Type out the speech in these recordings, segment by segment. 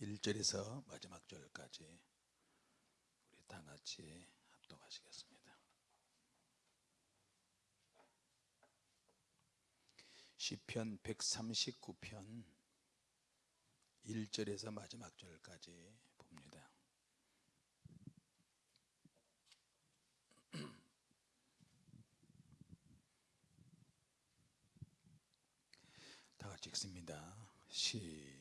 1절에서 마지막 절까지 우리 다 같이 합독하시겠습니다. 시편 139편 1절에서 마지막 절까지 봅니다. 다 같이 읽습니다. 시작.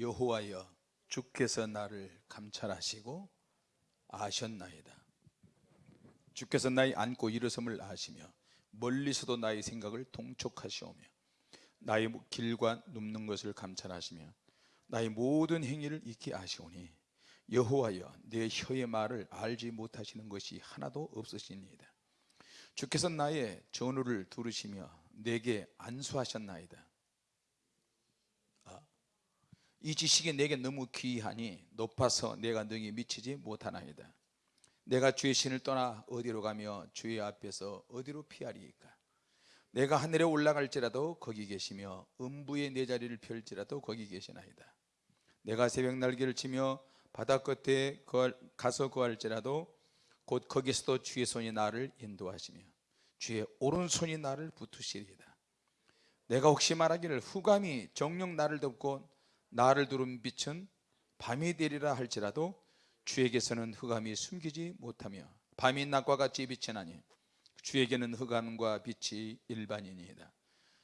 여호와여 주께서 나를 감찰하시고 아셨나이다. 주께서 나의 안고 일어섬을 아시며 멀리서도 나의 생각을 통촉하시오며 나의 길과 눕는 것을 감찰하시며 나의 모든 행위를 익히 아시오니 여호와여 내 혀의 말을 알지 못하시는 것이 하나도 없으시니이다. 주께서 나의 전우를 두르시며 내게 안수하셨나이다. 아, 이 지식이 내게 너무 귀하니 높아서 내가 능히 미치지 못하나이다. 내가 주의 신을 떠나 어디로 가며 주의 앞에서 어디로 피하리이까? 내가 하늘에 올라갈지라도 거기 계시며 음부의 내 자리를 펼지라도 거기 계시나이다. 내가 새벽 날개를 치며 바다 끝에 가서 구할지라도 곧 거기서도 주의 손이 나를 인도하시며 주의 오른손이 나를 붙으시리이다. 내가 혹시 말하기를 후감이 정령 나를 덮고 나를 두른 빛은 밤이 되리라 할지라도 주에게서는 흑암이 숨기지 못하며 밤이 낮과 같이 빛이 나니 주에게는 흑암과 빛이 일반이니이다.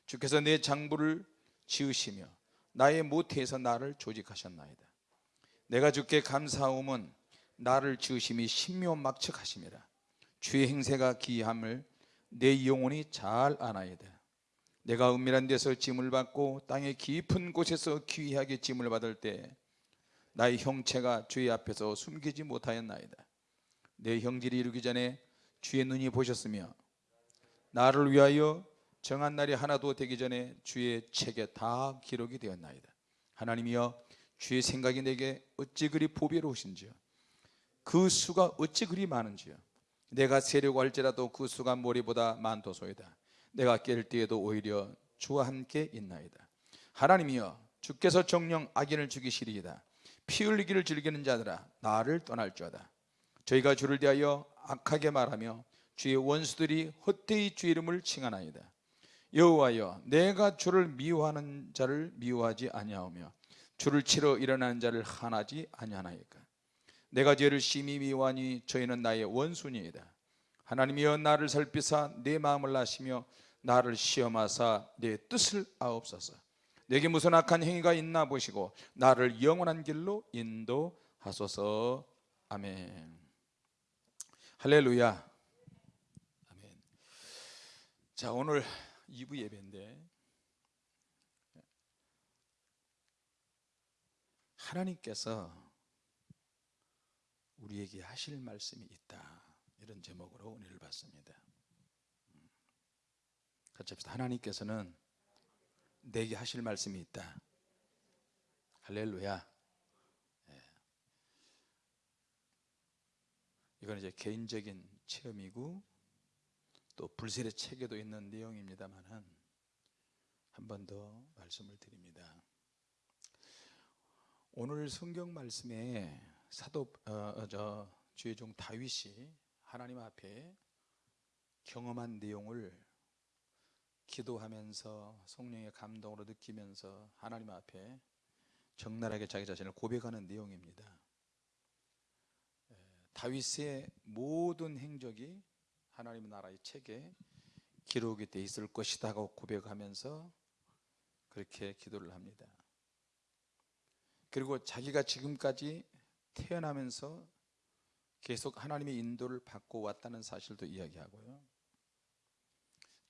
주께서 내 장부를 지으시며 나의 모태에서 나를 조직하셨나이다. 내가 주께 감사함은 나를 지으심이 신묘막측하심이라. 주의 행세가 기이함을 내 영혼이 잘 아나이다 내가 은밀한 데서 짐을 받고 땅의 깊은 곳에서 귀하게 짐을 받을 때 나의 형체가 주의 앞에서 숨기지 못하였나이다. 내 형질이 이르기 전에 주의 눈이 보셨으며 나를 위하여 정한 날이 하나도 되기 전에 주의 책에 다 기록이 되었나이다. 하나님이여 주의 생각이 내게 어찌 그리 보배로우신지요? 그 수가 어찌 그리 많은지요? 내가 세려고 할지라도 그 수가 모리보다 많도소이다 내가 깰 때에도 오히려 주와 함께 있나이다. 하나님이여 주께서 정령 악인을 죽이시리이다. 피 흘리기를 즐기는 자들아 나를 떠날 자다. 저희가 주를 대하여 악하게 말하며 주의 원수들이 헛되이 주 이름을 칭하나이다. 여호와여 내가 주를 미워하는 자를 미워하지 아니하오며 주를 치러 일어나는 자를 하나지 아니하나이까? 내가 죄를 심히 미워하니 저희는 나의 원수니이다. 하나님이여 나를 살피사 내 마음을 아시며 나를 시험하사 내 뜻을 아옵소서. 내게 무슨 악한 행위가 있나 보시고 나를 영원한 길로 인도하소서. 아멘. 할렐루야. 아멘. 자 오늘 2부 예배인데 하나님께서 우리에게 하실 말씀이 있다. 이런 제목으로 은혜를 받습니다 같이 합시다. 하나님께서는 내게 하실 말씀이 있다. 할렐루야. 예. 이건 이제 개인적인 체험이고 또 불셀의 책에도 있는 내용입니다만은 한 번 더 말씀을 드립니다. 오늘 성경 말씀에 사도 어, 어저 주의 종 다윗이 하나님 앞에 경험한 내용을 기도하면서 성령의 감동으로 느끼면서 하나님 앞에 적나라하게 자기 자신을 고백하는 내용입니다. 다윗의 모든 행적이 하나님 나라의 책에 기록이 돼 있을 것이다 고 고백하면서 그렇게 기도를 합니다. 그리고 자기가 지금까지 태어나면서 계속 하나님의 인도를 받고 왔다는 사실도 이야기하고요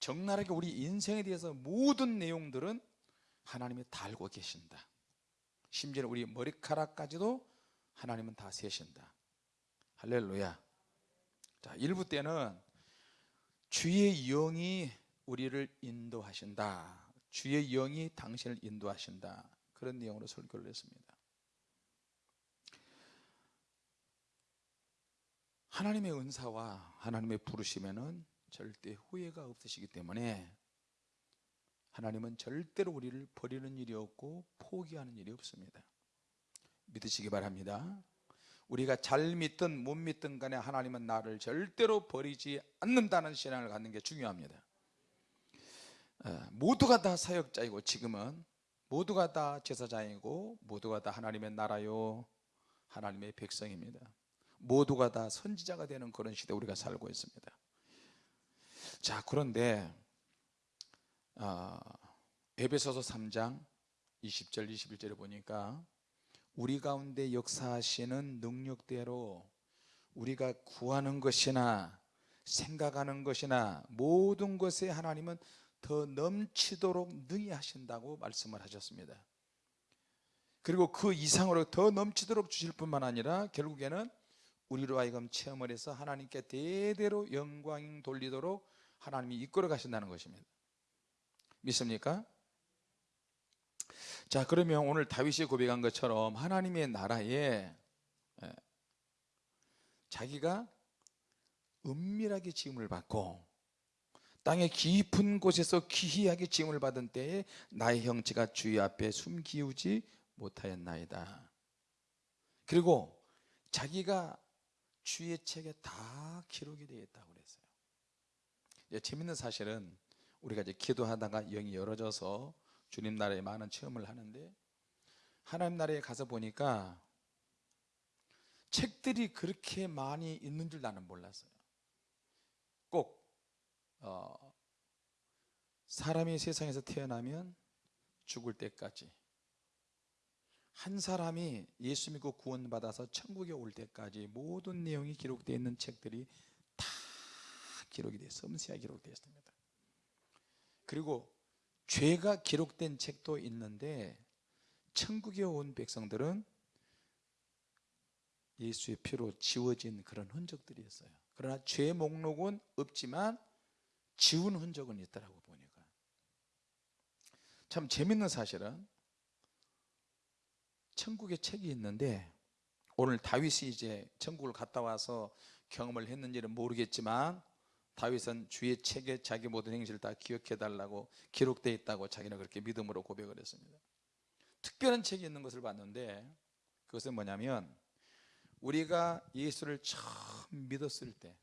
적나라하게 우리 인생에 대해서 모든 내용들은 하나님이 다 알고 계신다. 심지어 우리 머리카락까지도 하나님은 다 세신다. 할렐루야. 자 1부 때는 주의 영이 우리를 인도하신다. 주의 영이 당신을 인도하신다. 그런 내용으로 설교를 했습니다. 하나님의 은사와 하나님의 부르심에는 절대 후회가 없으시기 때문에 하나님은 절대로 우리를 버리는 일이 없고 포기하는 일이 없습니다. 믿으시기 바랍니다. 우리가 잘 믿든 못 믿든 간에 하나님은 나를 절대로 버리지 않는다는 신앙을 갖는 게 중요합니다. 어, 모두가 다 사역자이고 지금은 모두가 다 제사장이고 모두가 다 하나님의 나라요. 하나님의 백성입니다. 모두가 다 선지자가 되는 그런 시대 우리가 살고 있습니다 자 그런데 어, 에베소서 3장 20절 21절에 보니까 우리 가운데 역사하시는 능력대로 우리가 구하는 것이나 생각하는 것이나 모든 것에 하나님은 더 넘치도록 능히 하신다고 말씀을 하셨습니다. 그리고 그 이상으로 더 넘치도록 주실 뿐만 아니라 결국에는 우리로 하여금 체험을 해서 하나님께 대대로 영광 돌리도록 하나님이 이끌어 가신다는 것입니다. 믿습니까? 자 그러면 오늘 다윗이 고백한 것처럼 하나님의 나라에 예, 자기가 은밀하게 지음을 받고 땅의 깊은 곳에서 기이하게 지음을 받은 때에 나의 형체가 주의 앞에 숨기우지 못하였나이다. 그리고 자기가 주의 책에 다 기록이 되어 있다고 그랬어요 이제 재밌는 사실은 우리가 이제 기도하다가 영이 열어져서 주님 나라에 많은 체험을 하는데 하나님 나라에 가서 보니까 책들이 그렇게 많이 있는 줄 나는 몰랐어요. 꼭 어, 사람이 세상에서 태어나면 죽을 때까지 한 사람이 예수 믿고 구원받아서 천국에 올 때까지 모든 내용이 기록되어 있는 책들이 다 기록이 되어. 섬세하게 기록되어 있습니다. 그리고 죄가 기록된 책도 있는데 천국에 온 백성들은 예수의 피로 지워진 그런 흔적들이 있어요. 그러나 죄 목록은 없지만 지운 흔적은 있더라고 보니까. 참 재밌는 사실은 천국에 책이 있는데 오늘 다윗이 이제 천국을 갔다 와서 경험을 했는지는 모르겠지만 다윗은 주의 책에 자기 모든 행실을 다 기억해 달라고 기록되어 있다고 자기는 그렇게 믿음으로 고백을 했습니다. 특별한 책이 있는 것을 봤는데 그것은 뭐냐면 우리가 예수를 처음 믿었을 때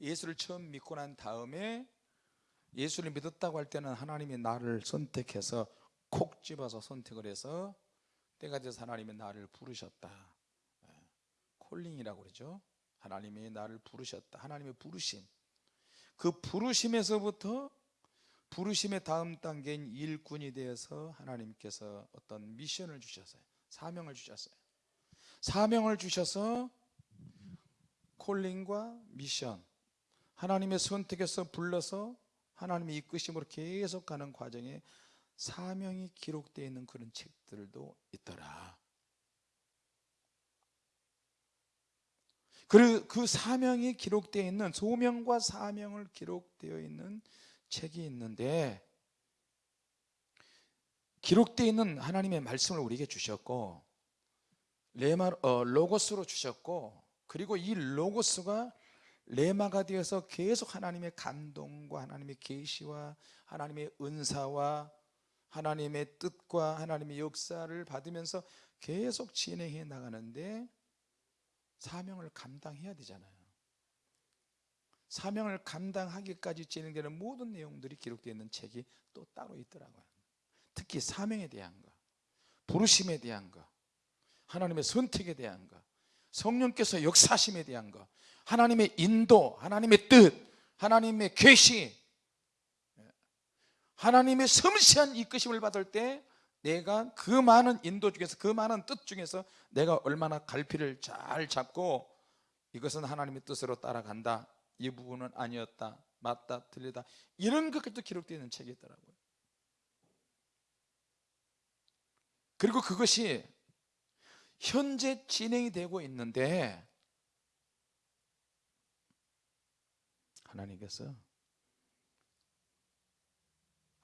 예수를 처음 믿고 난 다음에 예수를 믿었다고 할 때는 하나님이 나를 선택해서 콕 집어서 선택을 해서 때가 돼서 하나님이 나를 부르셨다. 예, 콜링이라고 그러죠 하나님이 나를 부르셨다. 하나님의 부르심. 그 부르심에서부터 부르심의 다음 단계인 일꾼이 되어서 하나님께서 어떤 미션을 주셨어요. 사명을 주셨어요. 사명을 주셔서 콜링과 미션 하나님의 선택에서 불러서 하나님의 이끄심으로 계속 가는 과정에 사명이 기록되어 있는 그런 책들도 있더라 그, 그 사명이 기록되어 있는 소명과 사명을 기록되어 있는 책이 있는데 기록되어 있는 하나님의 말씀을 우리에게 주셨고 레마, 어, 로고스로 주셨고 그리고 이 로고스가 레마가 되어서 계속 하나님의 감동과 하나님의 계시와 하나님의 은사와 하나님의 뜻과 하나님의 역사를 받으면서 계속 진행해 나가는데 사명을 감당해야 되잖아요. 사명을 감당하기까지 진행되는 모든 내용들이 기록되어 있는 책이 또 따로 있더라고요. 특히 사명에 대한 것 부르심에 대한 것 하나님의 선택에 대한 것 성령께서 역사심에 대한 것 하나님의 인도 하나님의 뜻 하나님의 계시 하나님의 섬세한 이끄심을 받을 때 내가 그 많은 인도 중에서 그 많은 뜻 중에서 내가 얼마나 갈피를 잘 잡고 이것은 하나님의 뜻으로 따라간다. 이 부분은 아니었다. 맞다. 틀리다. 이런 것까지도 기록되어 있는 책이 있더라고요. 그리고 그것이 현재 진행이 되고 있는데 하나님께서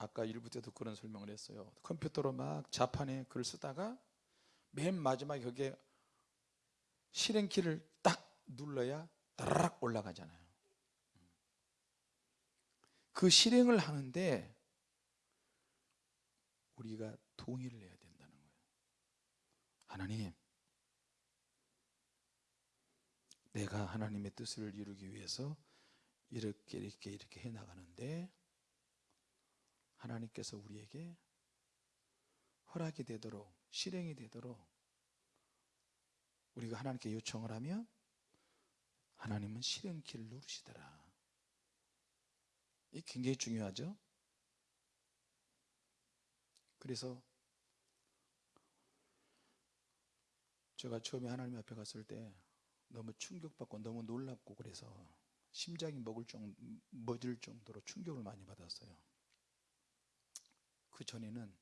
아까 1부 때도 그런 설명을 했어요. 컴퓨터로 막 자판에 글을 쓰다가 맨 마지막에 거기에 실행키를 딱 눌러야 따라락 올라가잖아요. 그 실행을 하는데 우리가 동의를 해야 된다는 거예요. 하나님, 내가 하나님의 뜻을 이루기 위해서 이렇게 이렇게 이렇게 해 나가는데 하나님께서 우리에게 허락이 되도록 실행이 되도록 우리가 하나님께 요청을 하면 하나님은 실행키를 누르시더라. 이 굉장히 중요하죠. 그래서 제가 처음에 하나님 앞에 갔을 때 너무 충격받고 너무 놀랍고 그래서 심장이 먹을 정 멎을 정도로 충격을 많이 받았어요. 그 전에는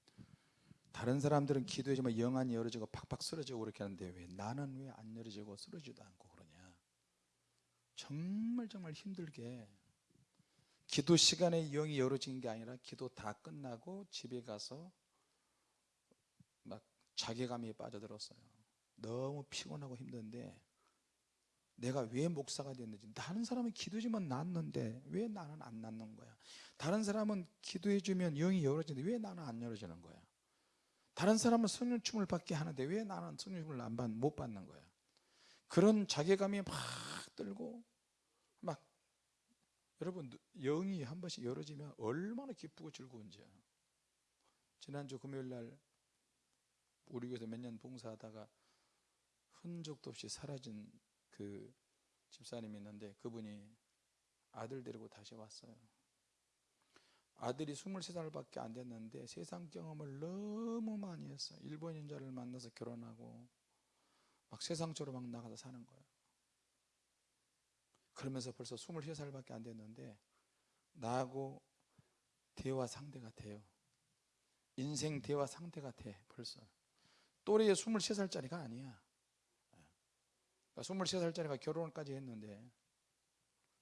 다른 사람들은 기도해주면 영안이 열어지고 팍팍 쓰러지고 그렇게 하는데 왜 나는 왜 안 열어지고 쓰러지도 않고 그러냐? 정말 정말 힘들게 기도 시간에 영이 열어진 게 아니라 기도 다 끝나고 집에 가서 막 자괴감이 빠져들었어요. 너무 피곤하고 힘든데 내가 왜 목사가 됐는지. 다른 사람은 기도해주면 낫는데 왜 나는 안 낫는 거야? 다른 사람은 기도해주면 영이 열어지는데 왜 나는 안 열어지는 거야? 다른 사람은 성령 춤을 받게 하는데 왜 나는 성령 춤을 안 받, 못 받는 거야? 그런 자괴감이 막 들고 막 여러분 영이 한 번씩 열어지면 얼마나 기쁘고 즐거운지요. 지난주 금요일 날 우리 교회에서 몇 년 봉사하다가 흔적도 없이 사라진 그 집사님이 있는데 그분이 아들 데리고 다시 왔어요. 아들이 23살밖에 안 됐는데 세상 경험을 너무 많이 했어요. 일본인자를 만나서 결혼하고 막 세상적으로 막 나가서 사는 거예요. 그러면서 벌써 23살밖에 안 됐는데 나하고 대화 상대가 돼요. 인생 대화 상대가 돼 벌써. 또래의 23살짜리가 아니야. 23살짜리가 그러니까 결혼까지 했는데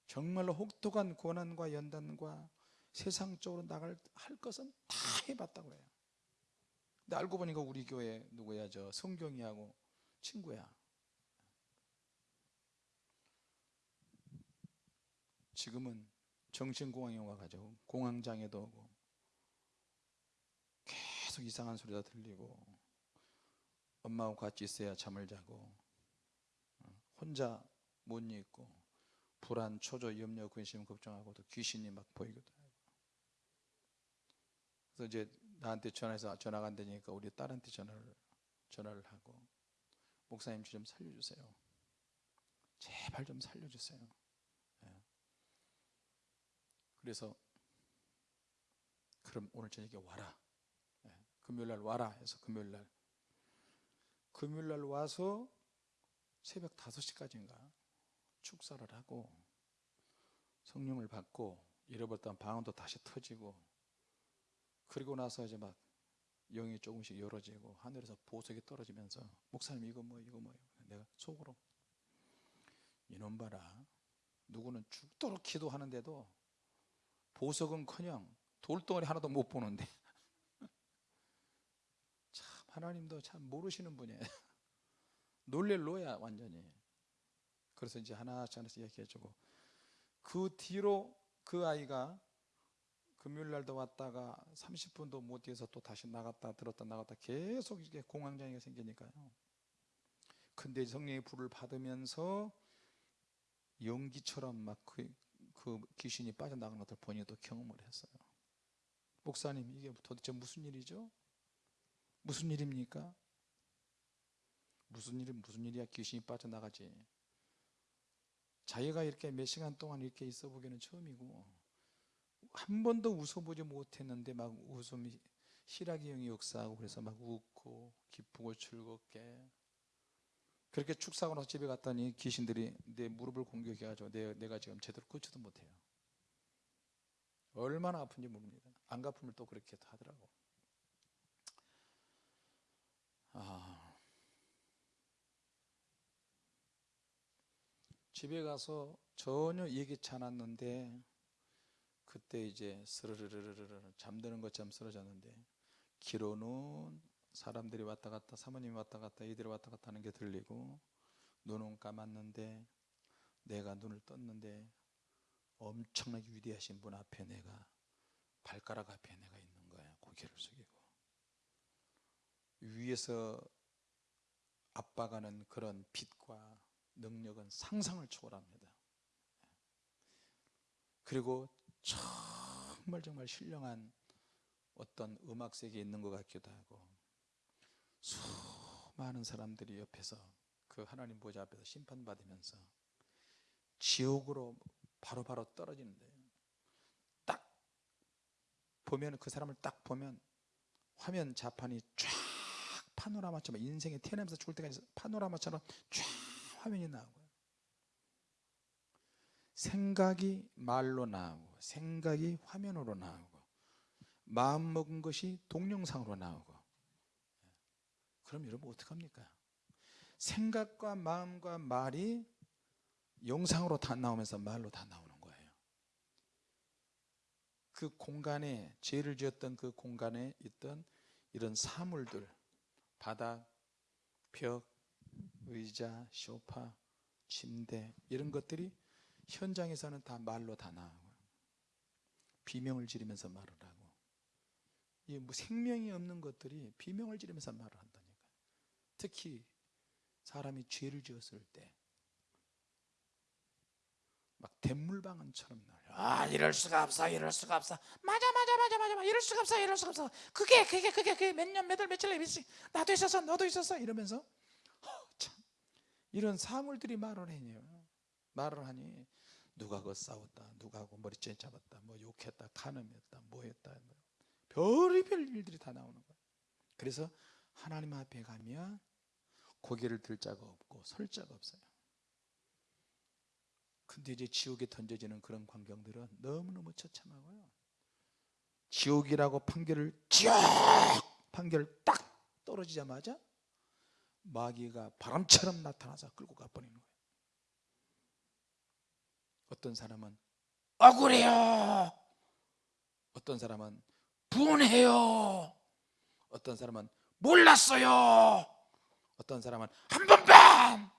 정말로 혹독한 고난과 연단과 세상적으로 나갈 할 것은 다 해봤다고 해요. 근데 알고 보니까 우리 교회 누구야 저 성경이하고 친구야. 지금은 정신공황이 와가지고 공황장애도 오고 계속 이상한 소리가 들리고 엄마하고 같이 있어야 잠을 자고 혼자 못 있고 불안, 초조, 염려, 근심, 걱정하고 또 귀신이 막 보이기도 하고 그래서 이제 나한테 전화해서 전화가 안 되니까 우리 딸한테 전화를 전화를 하고 목사님 좀 살려주세요. 제발 좀 살려주세요. 예. 그래서 그럼 오늘 저녁에 와라. 예. 금요일 날 와라 해서 금요일 날 금요일 날 와서 새벽 5시까지인가 축사를 하고 성령을 받고 잃어버렸던 방언도 다시 터지고 그리고 나서 이제 막 영이 조금씩 열어지고 하늘에서 보석이 떨어지면서 목사님 이거 뭐 이거 뭐 내가 속으로 이놈 봐라. 누구는 죽도록 기도하는데도 보석은커녕 돌덩어리 하나도 못 보는데. 참 하나님도 참 모르시는 분이에요 놀랠 노야 완전히 그래서 이제 하나씩 하나씩 얘기해주고 그 뒤로 그 아이가 금요일 날도 왔다가 30분도 못 뛰어서 또 다시 나갔다 들었다 나갔다 계속 이게 공황장애가 생기니까요 근데 성령의 불을 받으면서 연기처럼 막그 그 귀신이 빠져나가는 것을 본인이 또 경험을 했어요 목사님 이게 도대체 무슨 일이죠? 무슨 일입니까? 무슨 일이 무슨 일이야? 귀신이 빠져나가지. 자기가 이렇게 몇 시간 동안 이렇게 있어 보기는 처음이고 한 번도 웃어보지 못했는데 막 웃음이 희락의 영이 역사하고 그래서 막 웃고 기쁘고 즐겁게. 그렇게 축사하고 나서 집에 갔더니 귀신들이 내 무릎을 공격해가지고 내, 내가 지금 제대로 걷지도 못해요. 얼마나 아픈지 모릅니다. 안가품을 또 그렇게 하더라고. 아 집에 가서 전혀 예기치 않았는데 그때 이제 스르르르르르 잠드는 것처럼 쓰러졌는데 귀로는 사람들이 왔다 갔다 사모님이 왔다 갔다 이들이 왔다 갔다 하는 게 들리고 눈은 감았는데 내가 눈을 떴는데 엄청나게 위대하신 분 앞에 내가 발가락 앞에 내가 있는 거야 고개를 숙이고. 위에서 압박하는 그런 빛과 능력은 상상을 초월합니다. 그리고 정말 정말 신령한 어떤 음악 세계에 있는 것 같기도 하고 수많은 사람들이 옆에서 그 하나님 보좌 앞에서 심판받으면서 지옥으로 바로바로 떨어지는데 딱 보면 그 사람을 딱 보면 화면 자판이 쫙 파노라마처럼 인생에 태어나면서 죽을 때까지 파노라마처럼 쫙 화면이 나오고요. 생각이 말로 나오고 생각이 화면으로 나오고 마음 먹은 것이 동영상으로 나오고. 그럼 여러분 어떡합니까? 생각과 마음과 말이 영상으로 다 나오면서 말로 다 나오는 거예요. 그 공간에 죄를 지었던 그 공간에 있던 이런 사물들 바닥, 벽, 의자, 소파, 침대 이런 것들이 현장에서는 다 말로 다 나오고 비명을 지르면서 말을 하고 이뭐 생명이 없는 것들이 비명을 지르면서 말을 한다니까 특히 사람이 죄를 지었을 때막 댄물방언처럼 나요. 아 이럴 수가 없어, 이럴 수가 없어. 맞아, 맞아, 맞아, 맞아. 이럴 수가 없어, 이럴 수가 없어. 그게, 그게, 그게, 그게 몇 년, 몇 월, 며칠 있지. 나도 있었어, 너도 있었어. 이러면서 이런 사물들이 말을 해요. 말을 하니 누가 그 싸웠다, 누가 그 머리채 잡았다, 뭐 욕했다, 간음했다, 뭐했다, 뭐. 별의별 일들이 다 나오는 거예요. 그래서 하나님 앞에 가면 고개를 들 자가 없고 설 자가 없어요. 근데 이제 지옥에 던져지는 그런 광경들은 너무너무 처참하고요. 지옥이라고 판결을 지옥 판결 딱 떨어지자마자 마귀가 바람처럼 나타나서 끌고 가버리는 거예요. 어떤 사람은 억울해요. 어떤 사람은 분해요. 어떤 사람은 몰랐어요. 어떤 사람은 한 번만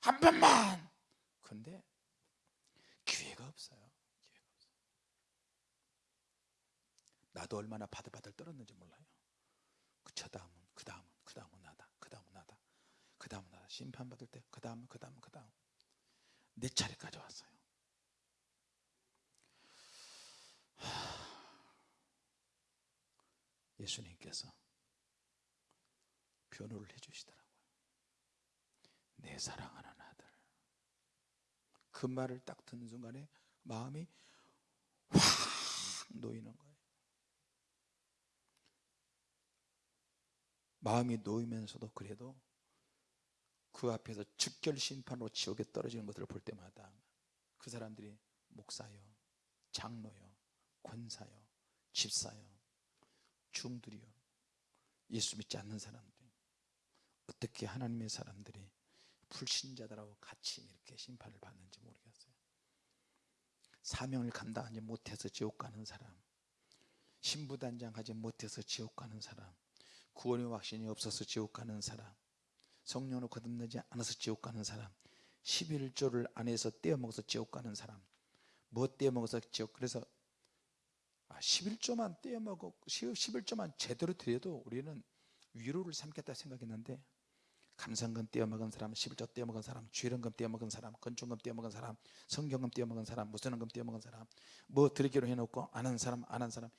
한 번만 근데 기회가 없어요. 나도 얼마나 바들바들 떨었는지 몰라요. 그 다음은 그 다음은. 그 다음은. 그 다음은 나다. 심판 받을 때 그 다음은 그 다음은 그 다음 내 차례까지 왔어요. 예수님께서 변호를 해주시더라고요. 내 사랑하는 아들. 그 말을 딱 듣는 순간에 마음이 확 놓이는 거예요. 마음이 놓이면서도 그래도 그 앞에서 즉결 심판으로 지옥에 떨어지는 것들을 볼 때마다 그 사람들이 목사요, 장로요, 권사요, 집사요, 중들이요, 예수 믿지 않는 사람들이 어떻게 하나님의 사람들이 불신자들하고 같이 이렇게 심판을 받는지 모르겠어요. 사명을 감당하지 못해서 지옥 가는 사람, 신부단장 하지 못해서 지옥 가는 사람, 구원의 확신이 없어서 지옥 가는 사람, 성령으로 거듭나지 않아서 지옥 가는 사람, 11조를 안 해서 떼어먹어서 지옥 가는 사람, 뭐 떼어먹어서 지옥, 그래서 11조만 아, 떼어먹고 11조만 제대로 드려도 우리는 위로를 삼겠다 생각했는데 감상금 떼어먹은 사람, 11조 떼어먹은 사람, 주일원금 떼어먹은 사람, 건축금 떼어먹은 사람, 성경금 떼어먹은 사람, 무선원금 떼어먹은 사람, 뭐 드리기로 해놓고 안 한 사람, 안 한 사람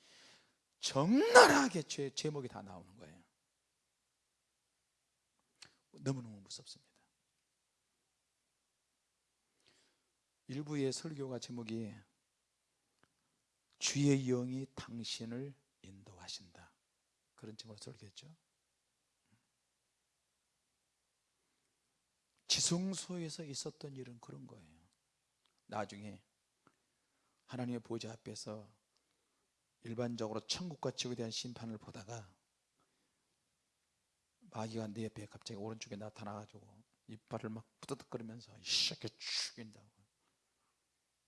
적나라하게 죄, 제목이 다 나오는 거예요 너무너무 무섭습니다. 일부의 설교가 제목이 주의 영이 당신을 인도하신다. 그런 제목으로 설교했죠. 지성소에서 있었던 일은 그런 거예요. 나중에 하나님의 보좌 앞에서 일반적으로 천국과 지옥에 대한 심판을 보다가 마귀가 내 옆에 갑자기 오른쪽에 나타나가지고 이빨을 막 부드덕거리면서 이 새끼 죽인다고.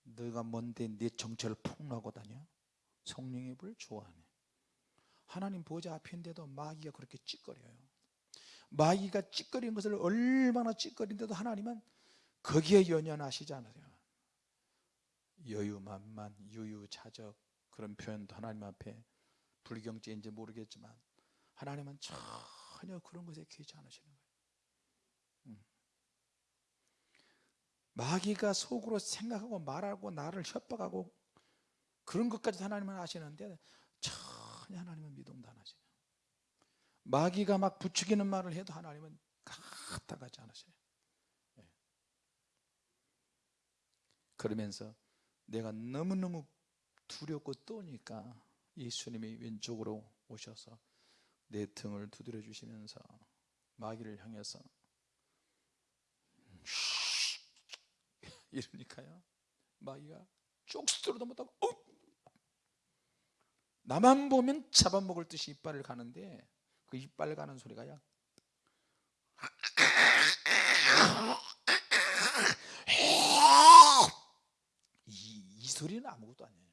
너가 뭔데 네 정체를 폭로하고 다녀? 성령의 불 좋아하네. 하나님 보좌 앞인데도 마귀가 그렇게 찌꺼려요. 마귀가 찌꺼린 것을 얼마나 찌꺼린데도 하나님은 거기에 연연하시지 않으세요. 여유만만 유유자적 그런 표현도 하나님 앞에 불경죄인지 모르겠지만 하나님은 전혀 그런 것에 귀치 않으시는 거예요 음. 마귀가 속으로 생각하고 말하고 나를 협박하고 그런 것까지 하나님은 아시는데 전혀 하나님은 미동도 안 하세요 마귀가 막 부추기는 말을 해도 하나님은 가다가지 않으세요 예. 그러면서 내가 너무너무 두렵고 떠니까 예수님이 왼쪽으로 오셔서 내 등을 두드려 주시면서 마귀를 향해서 이러니까요. 마귀가 쪽수로도 못하고 어? 나만 보면 잡아먹을 듯이 이빨을 가는데 그 이빨 가는 소리가요 이, 이 소리는 아무것도 아니에요.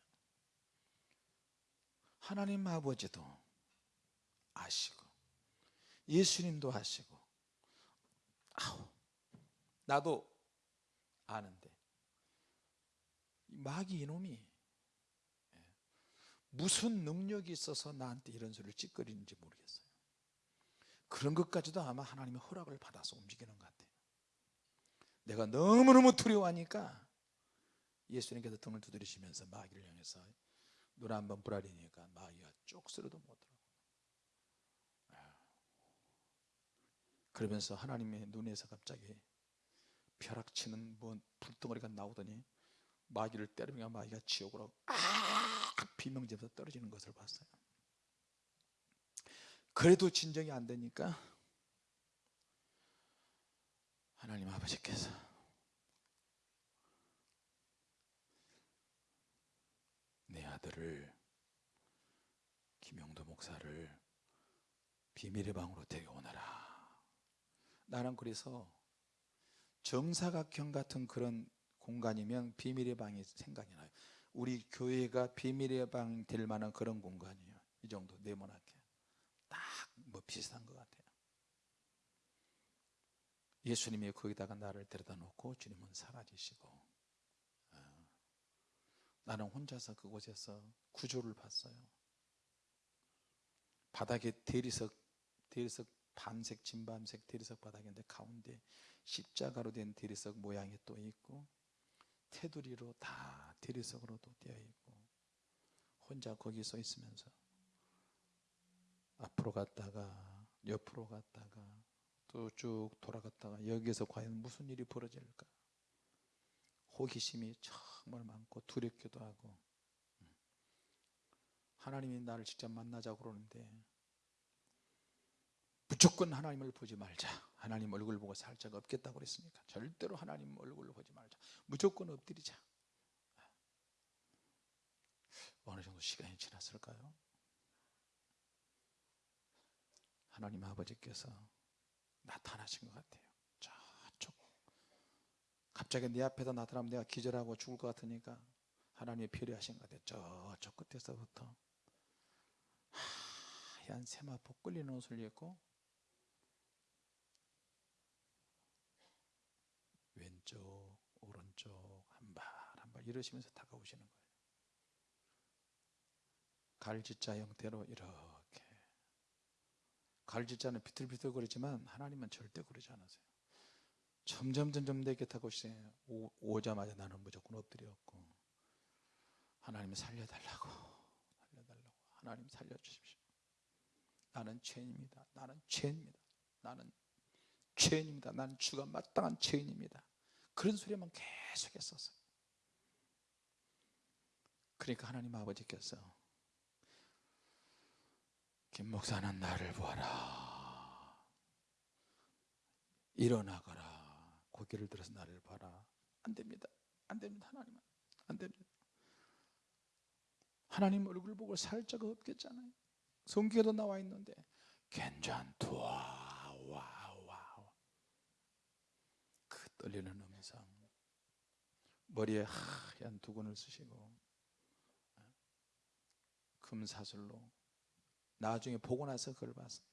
하나님 아버지도 아시고 예수님도 아시고. 아우 나도 아는데. 마귀 이놈이 예, 무슨 능력이 있어서 나한테 이런 소리를 찌꺼리는지 모르겠어요. 그런 것까지도 아마 하나님의 허락을 받아서 움직이는 것 같아요. 내가 너무너무 두려워하니까 예수님께서 등을 두드리시면서 마귀를 향해서 눈 한번 부라리니까 마귀가 쪽스러도 못하고 그러면서 하나님의 눈에서 갑자기 벼락치는 뭐 불덩어리가 나오더니 마귀를 때리며 마귀가 지옥으로 아 비명지면서 떨어지는 것을 봤어요. 그래도 진정이 안 되니까 하나님 아버지께서 내 아들을 김영도 목사를 비밀의 방으로 데려오너라 나는 그래서 정사각형 같은 그런 공간이면 비밀의 방이 생각이 나요. 우리 교회가 비밀의 방 될 만한 그런 공간이에요. 이 정도 네모나게. 딱 뭐 비슷한 것 같아요. 예수님이 거기다가 나를 데려다 놓고 주님은 사라지시고 어, 나는 혼자서 그곳에서 구조를 봤어요. 바닥에 대리석 대리석 밤색 진밤색 대리석 바닥인데 가운데 십자가로 된 대리석 모양이 또 있고 테두리로 다 대리석으로도 되어 있고 혼자 거기 서 있으면서 앞으로 갔다가 옆으로 갔다가 또 쭉 돌아갔다가 여기에서 과연 무슨 일이 벌어질까? 호기심이 정말 많고 두렵기도 하고. 하나님이 나를 직접 만나자고 그러는데 무조건 하나님을 보지 말자. 하나님 얼굴 보고 살 자가 없겠다고 그랬습니까? 절대로 하나님 얼굴을 보지 말자. 무조건 엎드리자. 어느 정도 시간이 지났을까요? 하나님 아버지께서 나타나신 것 같아요. 저쪽. 갑자기 내 앞에다 나타나면 내가 기절하고 죽을 것 같으니까 하나님이 필요하신 것 같아요. 저쪽 끝에서부터. 하얀 세마포 끌리는 옷을 입고 왼쪽 오른쪽 한 발 한 발 이러시면서 다가오시는 거예요. 갈지자 형태로 이렇게. 갈지자는 비틀비틀 거리지만 하나님은 절대 그러지 않으세요. 점점 점점 내 곁에 오시세요 오자마자 나는 무조건 엎드렸고 하나님 살려달라고 살려달라고. 하나님 살려주십시오. 나는 죄인입니다. 나는 죄인입니다. 나는 죄인입니다. 나는 주가 마땅한 죄인입니다. 그런 소리만 계속 했었어요. 그러니까 하나님 아버지께서 김 목사는 나를 보아라. 일어나거라. 고개를 들어서 나를 봐라. 안 됩니다. 안 됩니다 하나님은 안 됩니다. 하나님 얼굴 보고 살 자가 없겠잖아요. 성경에도 나와 있는데 괜찮도와. 와와 그 떨리는 음성. 머리에 하얀 두건을 쓰시고 금사슬로 나중에 보고 나서 그걸 봤어요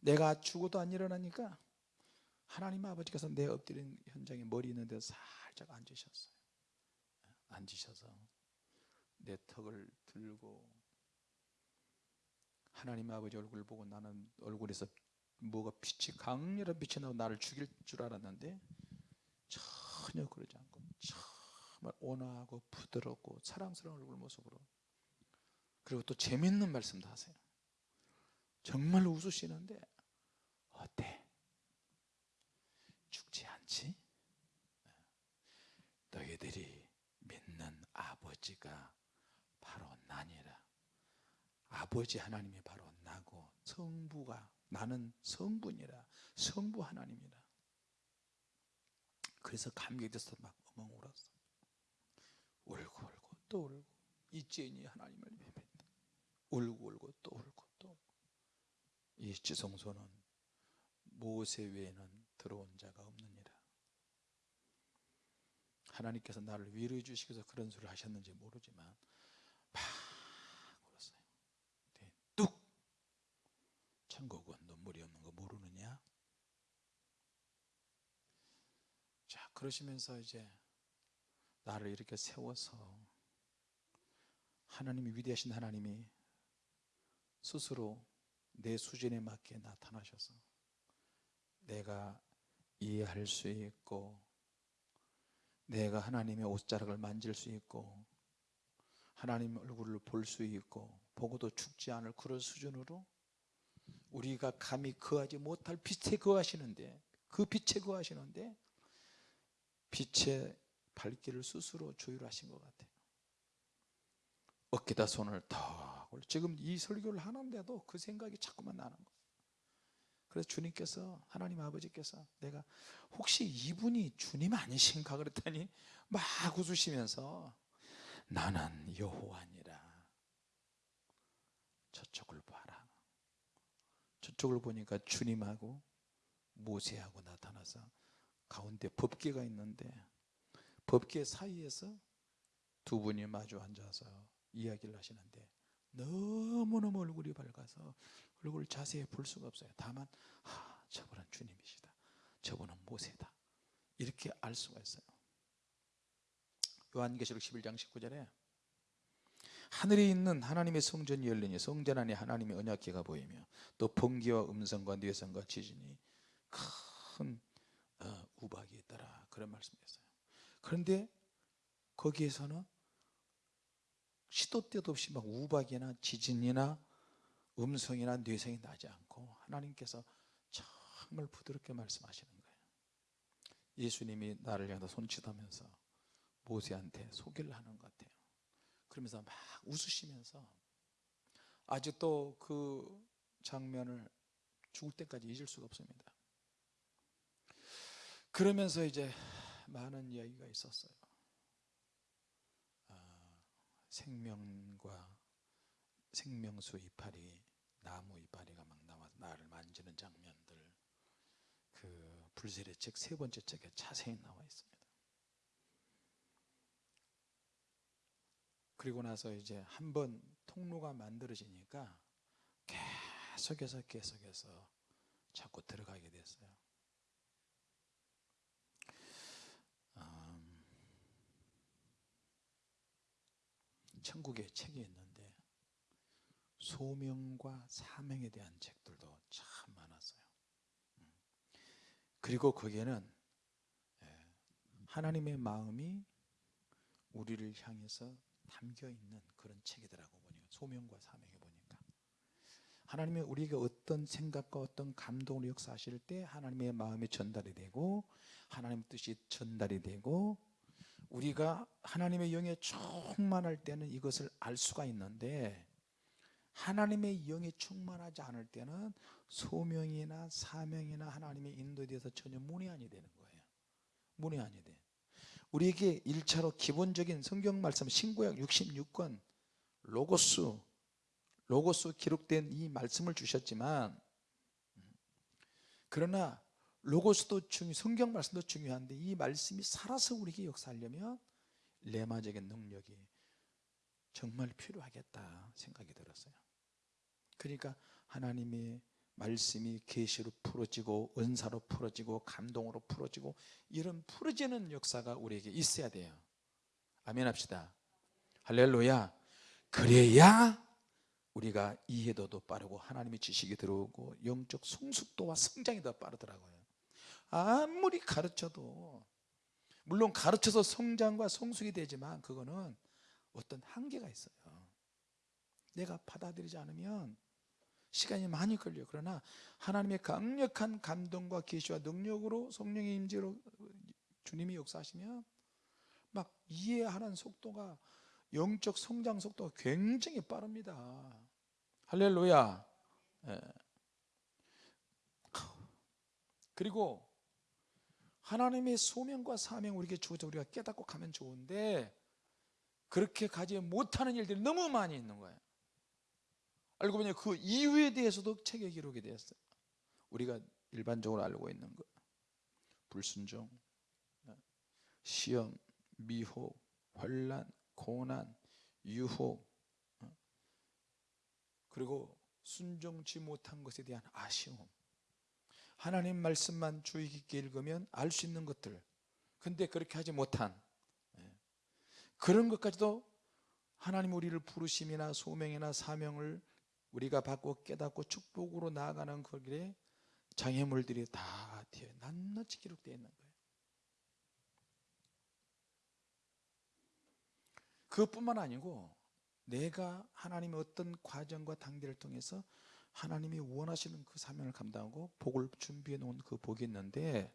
내가 죽어도 안 일어나니까 하나님 아버지께서 내 엎드린 현장에 머리 있는 데 살짝 앉으셨어요. 앉으셔서 내 턱을 들고 하나님 아버지 얼굴 보고 나는 얼굴에서 뭐가 빛이 강렬한 빛이 나고 나를 죽일 줄 알았는데 전혀 그러지 않고 정말 온화하고 부드럽고 사랑스러운 얼굴 모습으로. 그리고 또 재밌는 말씀도 하세요. 정말 웃으시는데 어때? 죽지 않지? 너희들이 믿는 아버지가 바로 나니라. 아버지 하나님이 바로 나고 성부가 나는 성분이라. 성부 하나님이라 그래서 감격돼서 막 엉엉 울었어. 울고 울고 또 울고. 이제니 하나님을 뵙다. 울고 울고 또 울고 또 울고. 이 지성소는 모세 외에는 들어온 자가 없느니라. 하나님께서 나를 위로해 주시기 위해서 그런 소리를 하셨는지 모르지만 막 울었어요. 네, 뚝! 천국은 눈물이 없는 거 모르느냐 자 그러시면서 이제 나를 이렇게 세워서 하나님이 위대하신 하나님이 스스로 내 수준에 맞게 나타나셔서 내가 이해할 수 있고 내가 하나님의 옷자락을 만질 수 있고 하나님 얼굴을 볼 수 있고 보고도 죽지 않을 그런 수준으로 우리가 감히 거하지 못할 빛에 거하시는데 그 빛에 거하시는데 빛의 발길을 스스로 조율하신 것 같아요. 어깨다 손을 탁 올려. 지금 이 설교를 하는데도 그 생각이 자꾸만 나는 거예요. 그래서 주님께서 하나님 아버지께서 내가 혹시 이분이 주님 아니신가 그랬더니 막 웃으시면서 나는 여호와니라. 저쪽을 봐라. 저쪽을 보니까 주님하고 모세하고 나타나서 가운데 법계가 있는데 법계 사이에서 두 분이 마주 앉아서 이야기를 하시는데 너무너무 얼굴이 밝아서 얼굴을 자세히 볼 수가 없어요. 다만 하, 저분은 주님이시다. 저분은 모세다. 이렇게 알 수가 있어요. 요한계시록 11장 19절에 하늘에 있는 하나님의 성전이 열리니 성전 안에 하나님의 언약궤가 보이며 또 번개와 음성과 뇌성과 지진이 큰 어, 우박이 있더라 그런 말씀이었어요. 그런데 거기에서는 시도 때도 없이 막 우박이나 지진이나 음성이나 뇌성이 나지 않고 하나님께서 정말 부드럽게 말씀하시는 거예요. 예수님이 나를 향해 손짓하면서 모세한테 소개를 하는 것 같아요. 그러면서 막 웃으시면서 아직도 그 장면을 죽을 때까지 잊을 수가 없습니다 그러면서 이제 많은 이야기가 있었어요. 아, 생명과 생명수 이파리 나무 이파리가 막 나와 나를 만지는 장면들. 그 불세례 책 세 번째 책에 자세히 나와 있습니다. 그리고 나서 이제 한 번 통로가 만들어지니까 계속해서 계속해서 자꾸 들어가게 됐어요 천국에 책이 있는데 소명과 사명에 대한 책들도 참 많았어요. 음. 그리고 거기에는 예, 하나님의 마음이 우리를 향해서 담겨 있는 그런 책이더라고 보니까. 소명과 사명에 보니까. 하나님이 우리가 어떤 생각과 어떤 감동을 역사하실 때 하나님의 마음이 전달이 되고 하나님 뜻이 전달이 되고 우리가 하나님의 영에 충만할 때는 이것을 알 수가 있는데 하나님의 영에 충만하지 않을 때는 소명이나 사명이나 하나님의 인도에 대해서 전혀 문의안이 되는 거예요. 문의안이 돼. 우리에게 1차로 기본적인 성경 말씀 신구약 66권 로고스 로고스 기록된 이 말씀을 주셨지만 그러나 로고스도 중요 성경 말씀도 중요한데 이 말씀이 살아서 우리에게 역사하려면 레마적인 능력이 정말 필요하겠다 생각이 들었어요. 그러니까 하나님의 말씀이 계시로 풀어지고 은사로 풀어지고 감동으로 풀어지고 이런 풀어지는 역사가 우리에게 있어야 돼요. 아멘 합시다. 할렐루야. 그래야 우리가 이해도도 빠르고 하나님의 지식이 들어오고 영적 성숙도와 성장이 더 빠르더라고요 아무리 가르쳐도 물론 가르쳐서 성장과 성숙이 되지만 그거는 어떤 한계가 있어요. 내가 받아들이지 않으면 시간이 많이 걸려요. 그러나 하나님의 강력한 감동과 계시와 능력으로 성령의 임재로 주님이 역사하시면 막 이해하는 속도가 영적 성장 속도가 굉장히 빠릅니다. 할렐루야. 예. 그리고 하나님의 소명과 사명 우리에게 주어져 우리가 깨닫고 가면 좋은데 그렇게 가지 못하는 일들이 너무 많이 있는 거예요. 알고 보니 그 이유에 대해서도 책에 기록이 되었어요 우리가 일반적으로 알고 있는 거. 불순종 시험 미혹 환란 고난 유혹 그리고 순종치 못한 것에 대한 아쉬움 하나님 말씀만 주의 깊게 읽으면 알 수 있는 것들 근데 그렇게 하지 못한 예. 그런 것까지도 하나님 우리를 부르심이나 소명이나 사명을 우리가 받고 깨닫고 축복으로 나아가는 그 길에 장애물들이 다 뒤에 낱낱이 기록되어 있는 거예요 그것뿐만 아니고 내가 하나님의 어떤 과정과 단계를 통해서 하나님이 원하시는 그 사명을 감당하고 복을 준비해 놓은 그 복이 있는데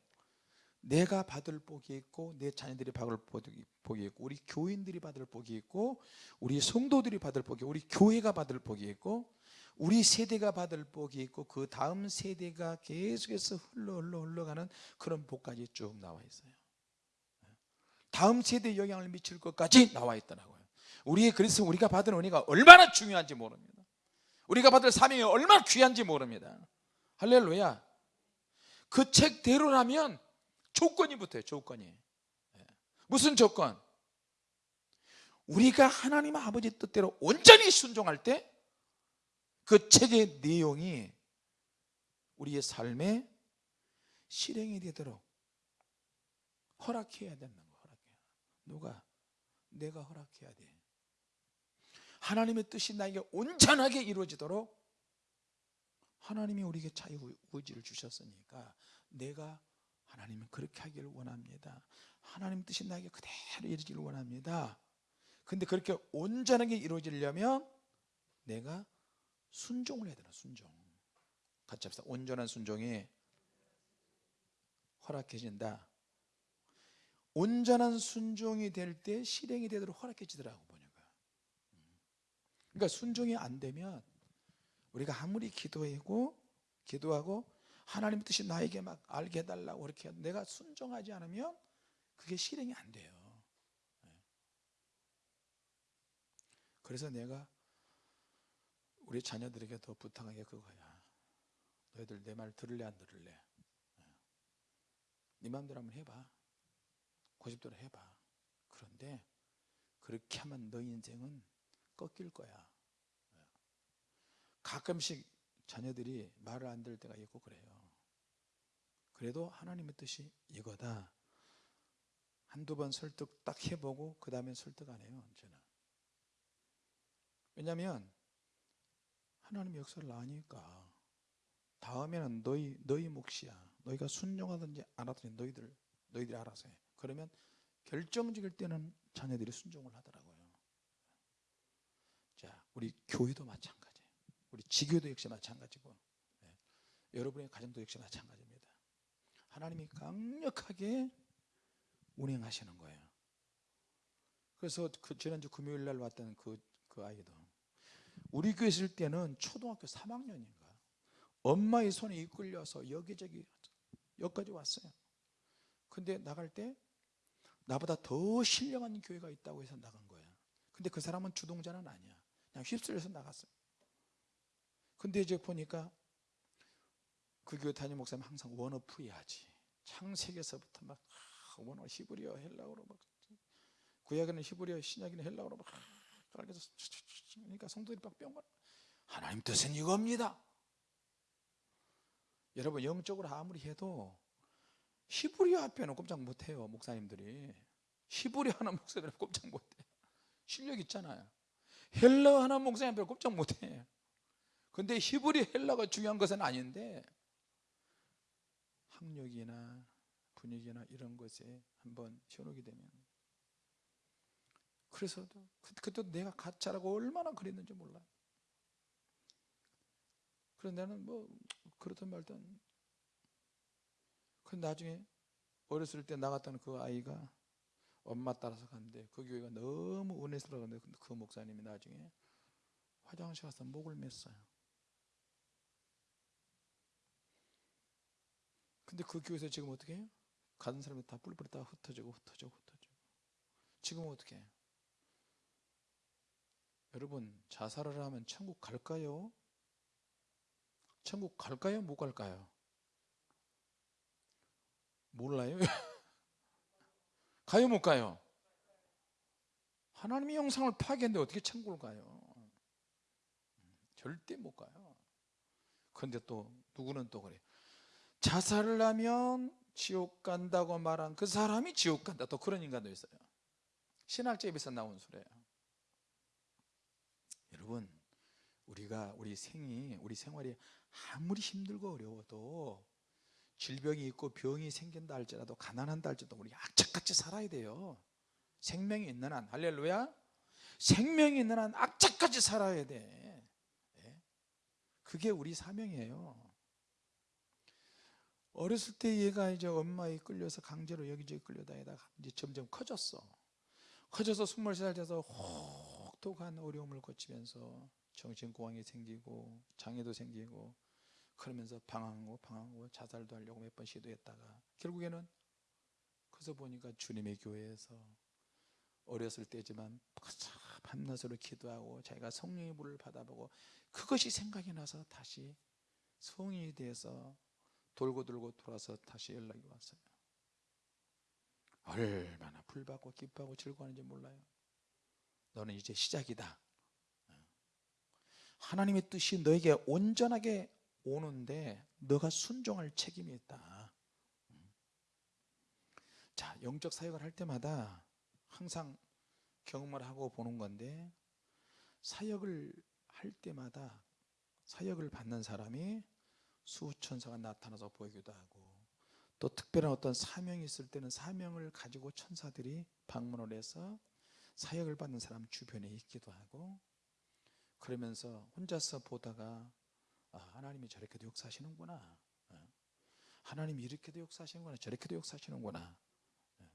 내가 받을 복이 있고 내 자녀들이 받을 복이 있고 우리 교인들이 받을 복이 있고 우리 성도들이 받을 복이 우리 교회가 받을 복이 있고 우리 세대가 받을 복이 있고 그 다음 세대가 계속해서 흘러 흘러 흘러가는 그런 복까지 쭉 나와 있어요. 다음 세대에 영향을 미칠 것까지 나와 있더라고요. 우리 그래서 우리가 받은 은혜가 얼마나 중요한지 모릅니다 우리가 받을 사명이 얼마나 귀한지 모릅니다 할렐루야 그 책대로라면 조건이 붙어요 조건이 예. 무슨 조건? 우리가 하나님 아버지 뜻대로 온전히 순종할 때 그 책의 내용이 우리의 삶에 실행이 되도록 허락해야 된다는 거 허락해야 누가? 내가 허락해야 돼 하나님의 뜻이 나에게 온전하게 이루어지도록 하나님이 우리에게 자유의지를 주셨으니까 내가 하나님은 그렇게 하기를 원합니다. 하나님 뜻이 나에게 그대로 이루어지기를 원합니다. 근데 그렇게 온전하게 이루어지려면 내가 순종을 해야 되나 순종. 같이 합시다. 온전한 순종이 허락해진다. 온전한 순종이 될 때 실행이 되도록 허락해지더라고 그러니까 순종이 안 되면 우리가 아무리 기도하고 기도하고 하나님 뜻이 나에게 막 알게 해달라고 해도 내가 순종하지 않으면 그게 실행이 안 돼요. 그래서 내가 우리 자녀들에게 더 부탁한 게 그거야. 너희들 내 말 들을래 안 들을래? 네. 마음대로 한번 해봐. 고집대로 해봐. 그런데 그렇게 하면 너 인생은 꺾일 거야. 가끔씩 자녀들이 말을 안 들을 때가 있고 그래요. 그래도 하나님의 뜻이 이거다. 한두 번 설득 딱 해보고 그 다음에 설득 안 해요 저는 왜냐하면 하나님 역사를 아니까. 다음에는 너희 너희 몫이야. 너희가 순종하든지 안 하든지 너희들 너희들이 알아서 해. 그러면 결정적일 때는 자녀들이 순종을 하더라고요 자 우리 교회도 마찬가지 우리 지교도 역시 마찬가지고 네. 여러분의 가정도 역시 마찬가지입니다. 하나님이 강력하게 운행하시는 거예요. 그래서 그 지난주 금요일 날 왔던 그, 그 아이도 우리 교회 있을 때는 초등학교 3학년인가? 엄마의 손에 이끌려서 여기저기 여기까지 왔어요. 근데 나갈 때 나보다 더 신령한 교회가 있다고 해서 나간 거야. 근데 그 사람은 주동자는 아니야 그냥 휩쓸려서 나갔어요. 근데 이제 보니까 그 교회 담임 목사님 항상 원어프 해야지. 창세기에서부터 막 원어 히브리어 헬라어로 막 구약에는 히브리어 신약에는 헬라어로 막 깔려서 그러니까 성도들이 막뿅 하나님 뜻은 이겁니다. 여러분 영적으로 아무리 해도 히브리어 앞에는 꼼짝 못해요 목사님들이. 히브리어 하는 목사들은 꼼짝 못해. 실력 있잖아요 헬라 하나 목사님 별 꼼짝 못해 근데 히브리 헬라가 중요한 것은 아닌데 학력이나 분위기나 이런 것에 한번 현혹이 되면. 그래서도 그- 그때도 내가 가짜라고 얼마나 그랬는지 몰라요. 그래서 나는 뭐 그렇든 말든. 그 나중에 어렸을 때 나갔던 그 아이가 엄마 따라서 갔는데 그 교회가 너무 은혜스러웠는데 근데 그 목사님이 나중에 화장실 가서 목을 맸어요 근데 그 교회에서 지금 어떻게 해요? 가는 사람이 다 뿔뿔이 다 흩어지고 흩어지고 흩어지고 지금 어떻게 해요? 여러분 자살을 하면 천국 갈까요? 천국 갈까요? 못 갈까요? 몰라요? 가요 못 가요? 하나님의 영상을 파괴했는데 어떻게 천국을 가요? 절대 못 가요. 근데 또 누구는 또 그래. 자살을 하면 지옥 간다고 말한 그 사람이 지옥 간다. 또 그런 인간도 있어요. 신학제입에서 나온 소리예요. 여러분 우리가 우리 생이 우리 생활이 아무리 힘들고 어려워도 질병이 있고 병이 생긴다 할지라도 가난한다 할지라도 우리 악착같이 살아야 돼요. 생명이 있는 한 할렐루야. 생명이 있는 한 악착같이 살아야 돼. 예? 그게 우리 사명이에요. 어렸을 때 얘가 이제 엄마에 끌려서 강제로 여기저기 끌려다니다가 이제 점점 커졌어. 커져서 23살 돼서 혹독한 어려움을 거치면서 정신공황이 생기고 장애도 생기고 그러면서 방황하고 방황하고 자살도 하려고 몇 번 시도했다가 결국에는 그래서 보니까 주님의 교회에서 어렸을 때지만 밤낮으로 기도하고 자기가 성령의 불을 받아보고 그것이 생각이 나서 다시 성인이 돼서 돌고 돌고 돌아서 다시 연락이 왔어요. 얼마나 불받고 기뻐하고 즐거워하는지 몰라요. 너는 이제 시작이다. 하나님의 뜻이 너에게 온전하게 오는데 너가 순종할 책임이 있다. 자 영적 사역을 할 때마다 항상 경험을 하고 보는 건데 사역을 할 때마다 사역을 받는 사람이 수천사가 나타나서 보이기도 하고 또 특별한 어떤 사명이 있을 때는 사명을 가지고 천사들이 방문을 해서 사역을 받는 사람 주변에 있기도 하고 그러면서 혼자서 보다가 아, 하나님이 저렇게도 역사하시는구나 어. 하나님이 이렇게도 역사하시는구나 저렇게도 역사하시는구나 어.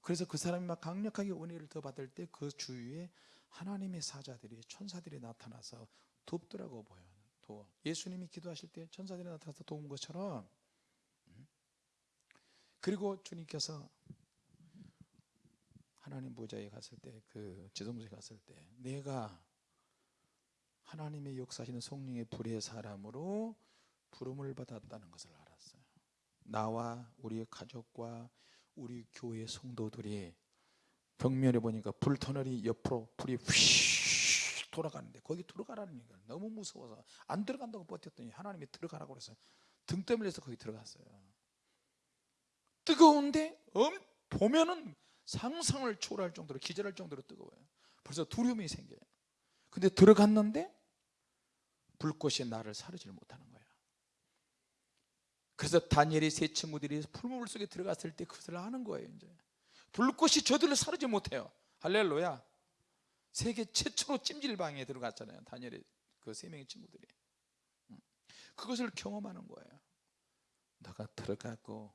그래서 그 사람이 막 강력하게 은혜를 더 받을 때 그 주위에 하나님의 사자들이 천사들이 나타나서 돕더라고 보여요 도 예수님이 기도하실 때 천사들이 나타나서 도운 것처럼 음. 그리고 주님께서 하나님 보좌에 갔을 때 그 지성소에 갔을 때 내가 하나님의 역사하시는 성령의 불의 사람으로 부름을 받았다는 것을 알았어요. 나와 우리 가족과 우리 교회 성도들이 벽면에 보니까 불터널이 옆으로 불이 휘 돌아가는데 거기 들어가라는 얘기가 너무 무서워서 안 들어간다고 버텼더니 하나님이 들어가라고 그래서 등 떠밀려서 거기 들어갔어요. 뜨거운데 엄, 보면은 상상을 초월할 정도로 기절할 정도로 뜨거워요. 벌써 두려움이 생겨요. 근데 들어갔는데 불꽃이 나를 사르지를 못하는 거야. 그래서 다니엘의 세 친구들이 풀무불 속에 들어갔을 때 그것을 아는 거예요 이제. 불꽃이 저들을 사르지 못해요. 할렐루야. 세계 최초로 찜질방에 들어갔잖아요 다니엘의 그 세 명의 친구들이. 음. 그것을 경험하는 거예요 너가 들어가고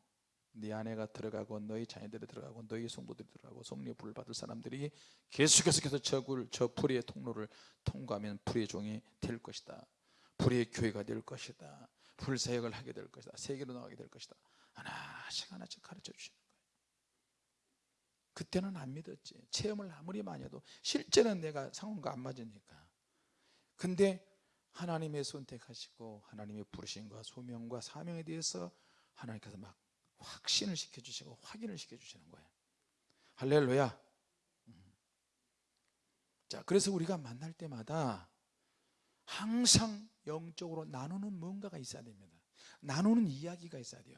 네 아내가 들어가고 너희 자녀들이 들어가고 너희 성도들이 들어가고 성령 불을 받을 사람들이 계속해서 계속 저, 굴, 저 불의 통로를 통과하면 불의 종이 될 것이다 불의 교회가 될 것이다. 불사역을 하게 될 것이다. 세계로 나가게 될 것이다. 하나씩 하나씩 가르쳐 주시는 거예요. 그때는 안 믿었지. 체험을 아무리 많이 해도 실제는 내가 상황과 안 맞으니까. 근데 하나님의 선택하시고 하나님의 부르심과 소명과 사명에 대해서 하나님께서 막 확신을 시켜주시고 확인을 시켜주시는 거예요. 할렐루야. 음. 자 그래서 우리가 만날 때마다 항상 영적으로 나누는 뭔가가 있어야 됩니다. 나누는 이야기가 있어야 돼요.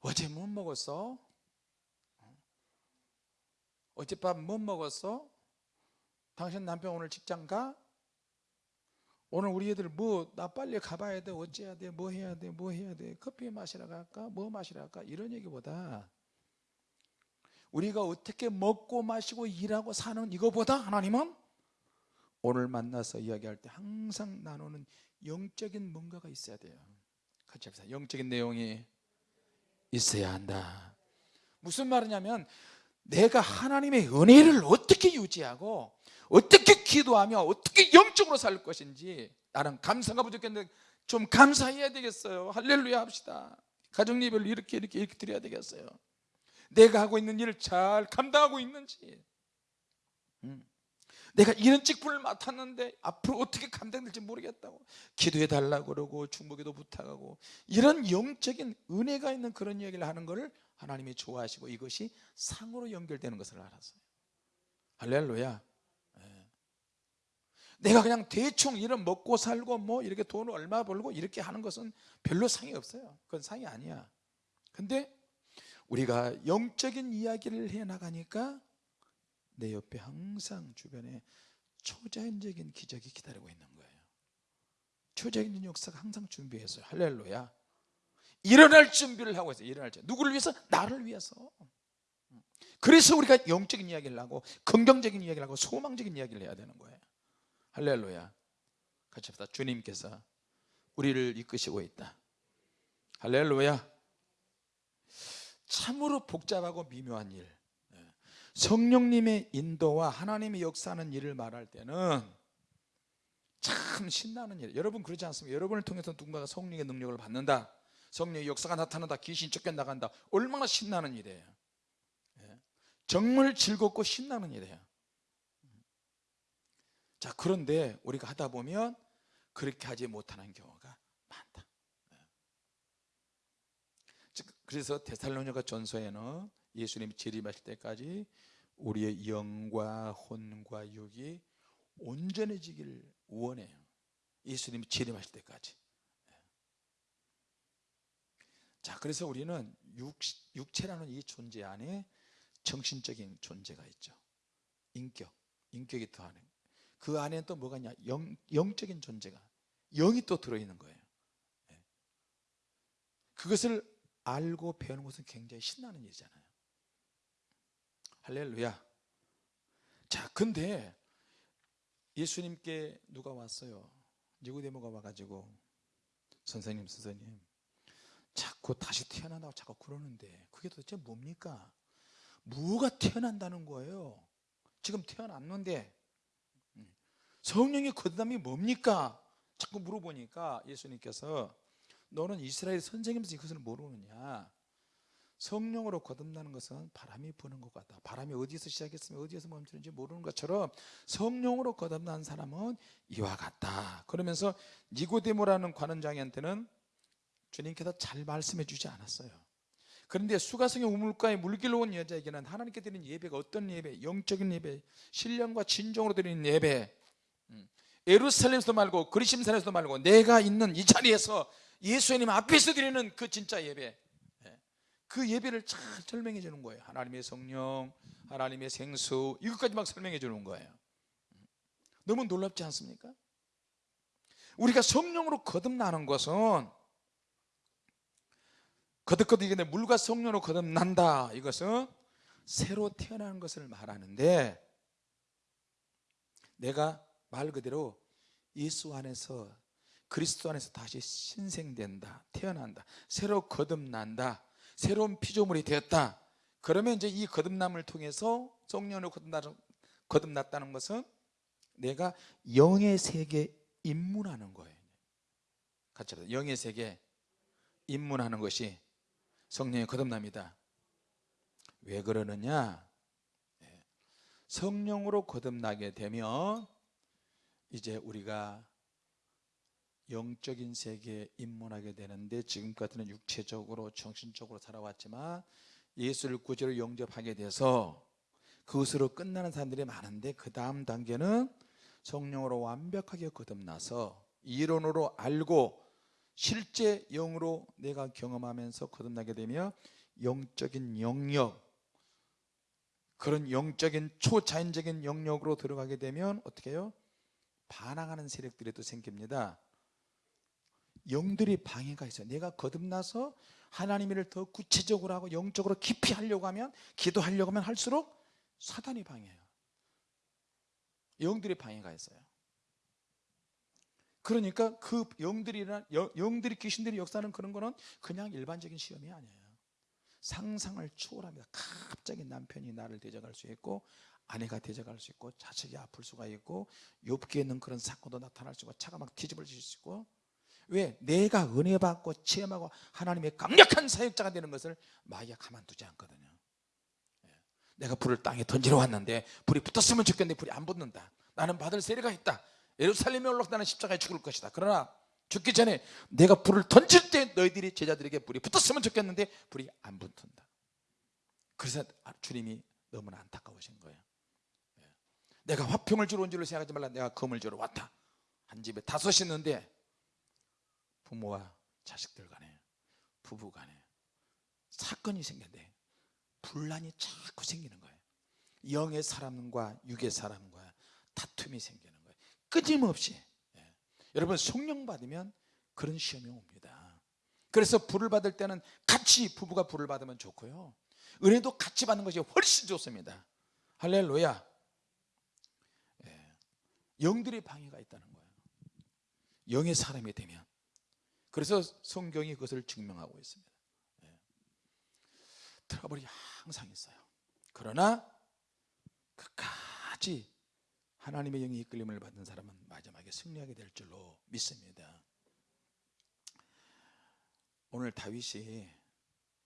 어제 못 먹었어? 어젯밤 못 먹었어? 당신 남편 오늘 직장 가? 오늘 우리 애들 뭐 나 빨리 가봐야 돼. 어째야 돼? 뭐 해야 돼? 뭐 해야 돼? 커피 마시러 갈까? 뭐 마시러 갈까? 이런 얘기보다 우리가 어떻게 먹고 마시고 일하고 사는 이거보다 하나님은 오늘 만나서 이야기할 때 항상 나누는 영적인 뭔가가 있어야 돼요. 같이 합시다. 영적인 내용이 있어야 한다. 무슨 말이냐면 내가 하나님의 은혜를 어떻게 유지하고 어떻게 기도하며 어떻게 영적으로 살 것인지 나는 감사가 부족했는데 좀 감사해야 되겠어요. 할렐루야 합시다. 가정 예배를 이렇게 이렇게 이렇게 드려야 되겠어요. 내가 하고 있는 일을 잘 감당하고 있는지. 음. 내가 이런 직분을 맡았는데 앞으로 어떻게 감당될지 모르겠다고 기도해 달라고 그러고 중보기도 부탁하고 이런 영적인 은혜가 있는 그런 이야기를 하는 것을 하나님이 좋아하시고 이것이 상으로 연결되는 것을 알았어요. 할렐루야. 예. 내가 그냥 대충 이런 먹고 살고 뭐 이렇게 돈을 얼마 벌고 이렇게 하는 것은 별로 상이 없어요. 그건 상이 아니야. 근데 우리가 영적인 이야기를 해 나가니까 내 옆에 항상 주변에 초자연적인 기적이 기다리고 있는 거예요. 초자연적인 역사가 항상 준비했어요. 할렐루야. 일어날 준비를 하고 있어요. 일어날 준비. 누구를 위해서? 나를 위해서. 그래서 우리가 영적인 이야기를 하고 긍정적인 이야기를 하고 소망적인 이야기를 해야 되는 거예요. 할렐루야. 같이 합시다. 주님께서 우리를 이끄시고 있다. 할렐루야. 참으로 복잡하고 미묘한 일 성령님의 인도와 하나님의 역사하는 일을 말할 때는 참 신나는 일 여러분 그러지 않습니까? 여러분을 통해서 누군가가 성령의 능력을 받는다 성령의 역사가 나타난다 귀신 쫓겨나간다 얼마나 신나는 일이에요 예. 정말 즐겁고 신나는 일이에요 자 그런데 우리가 하다 보면 그렇게 하지 못하는 경우가 많다 예. 그래서 데살로니가 전서에는 예수님이 재림하실 때까지 우리의 영과 혼과 육이 온전해지기를 원해요. 예수님이 재림하실 때까지. 자 그래서 우리는 육, 육체라는 이 존재 안에 정신적인 존재가 있죠. 인격, 인격이 더하는. 그 안에 또 뭐가 있냐? 영, 영적인 존재가 영이 또 들어있는 거예요. 그것을 알고 배우는 것은 굉장히 신나는 일이잖아요 할렐루야. 자 근데 예수님께 누가 왔어요? 니고데모가 와가지고. 선생님 선생님. 자꾸 다시 태어난다고 자꾸 그러는데 그게 도대체 뭡니까? 뭐가 태어난다는 거예요? 지금 태어났는데. 음, 성령의 거듭남이 뭡니까? 자꾸 물어보니까 예수님께서 너는 이스라엘 선생님에서 이것을 모르느냐 성령으로 거듭나는 것은 바람이 부는 것 같다. 바람이 어디서 시작했으면 어디에서 멈추는지 모르는 것처럼 성령으로 거듭난 사람은 이와 같다. 그러면서 니고데모라는 관원장한테는 주님께서 잘 말씀해 주지 않았어요. 그런데 수가성의 우물가에 물길로 온 여자에게는 하나님께 드리는 예배가 어떤 예배? 영적인 예배 신령과 진정으로 드리는 예배. 음, 예루살렘에서도 말고 그리심산에서도 말고 내가 있는 이 자리에서 예수님 앞에서 드리는 그 진짜 예배. 예, 그 예배를 잘 설명해 주는 거예요. 하나님의 성령 하나님의 생수 이것까지 막 설명해 주는 거예요. 음, 너무 놀랍지 않습니까? 우리가 성령으로 거듭나는 것은 거듭거듭 물과 성령으로 거듭난다. 이것은 새로 태어나는 것을 말하는데 내가 말 그대로 예수 안에서 그리스도 안에서 다시 신생된다 태어난다 새로 거듭난다 새로운 피조물이 되었다. 그러면 이제 이 거듭남을 통해서 성령으로 거듭났다는 것은 내가 영의 세계에 입문하는 거예요. 같이 합시다. 영의 세계에 입문하는 것이 성령의 거듭납니다. 왜 그러느냐? 예. 성령으로 거듭나게 되면 이제 우리가 영적인 세계에 입문하게 되는데 지금까지는 육체적으로 정신적으로 살아왔지만 예수를 구주로 영접하게 돼서 그것으로 끝나는 사람들이 많은데 그 다음 단계는 성령으로 완벽하게 거듭나서 이론으로 알고 실제 영으로 내가 경험하면서 거듭나게 되며 영적인 영역 그런 영적인 초자연적인 영역으로 들어가게 되면 어떻게 해요? 반항하는 세력들이 또 생깁니다 영들이 방해가 있어요. 내가 거듭나서 하나님 일을 더 구체적으로 하고 영적으로 깊이 하려고 하면 기도하려고 하면 할수록 사단이 방해해요. 영들이 방해가 있어요. 그러니까 그 영들이나 영들이 귀신들이 역사하는 그런 거는 그냥 일반적인 시험이 아니에요. 상상을 초월합니다. 갑자기 남편이 나를 대적할 수 있고 아내가 대적할 수 있고 자식이 아플 수가 있고 욥기에 있는 그런 사건도 나타날 수 있고 차가 막 뒤집어질 수 있고 왜? 내가 은혜 받고 체험하고 하나님의 강력한 사역자가 되는 것을 마귀가 가만두지 않거든요. 예. 내가 불을 땅에 던지러 왔는데 불이 붙었으면 좋겠는데 불이 안 붙는다. 나는 받을 세례가 있다. 예루살렘에 올라가 나는 십자가에 죽을 것이다. 그러나 죽기 전에 내가 불을 던질 때 너희들이 제자들에게 불이 붙었으면 좋겠는데 불이 안 붙는다. 그래서 주님이 너무나 안타까우신 거예요. 예. 내가 화평을 주러 온 줄로 생각하지 말라. 내가 검을 주러 왔다. 한 집에 다섯 있는데 부모와 자식들 간에 부부 간에 사건이 생겼는데 분란이 자꾸 생기는 거예요. 영의 사람과 육의 사람과 다툼이 생기는 거예요. 끊임없이. 예. 여러분 성령 받으면 그런 시험이 옵니다. 그래서 불을 받을 때는 같이 부부가 불을 받으면 좋고요. 은혜도 같이 받는 것이 훨씬 좋습니다. 할렐루야. 예. 영들의 방해가 있다는 거예요. 영의 사람이 되면 그래서 성경이 그것을 증명하고 있습니다. 예. 트러블이 항상 있어요. 그러나 끝까지 하나님의 영이 이끌림을 받는 사람은 마지막에 승리하게 될 줄로 믿습니다. 오늘 다윗이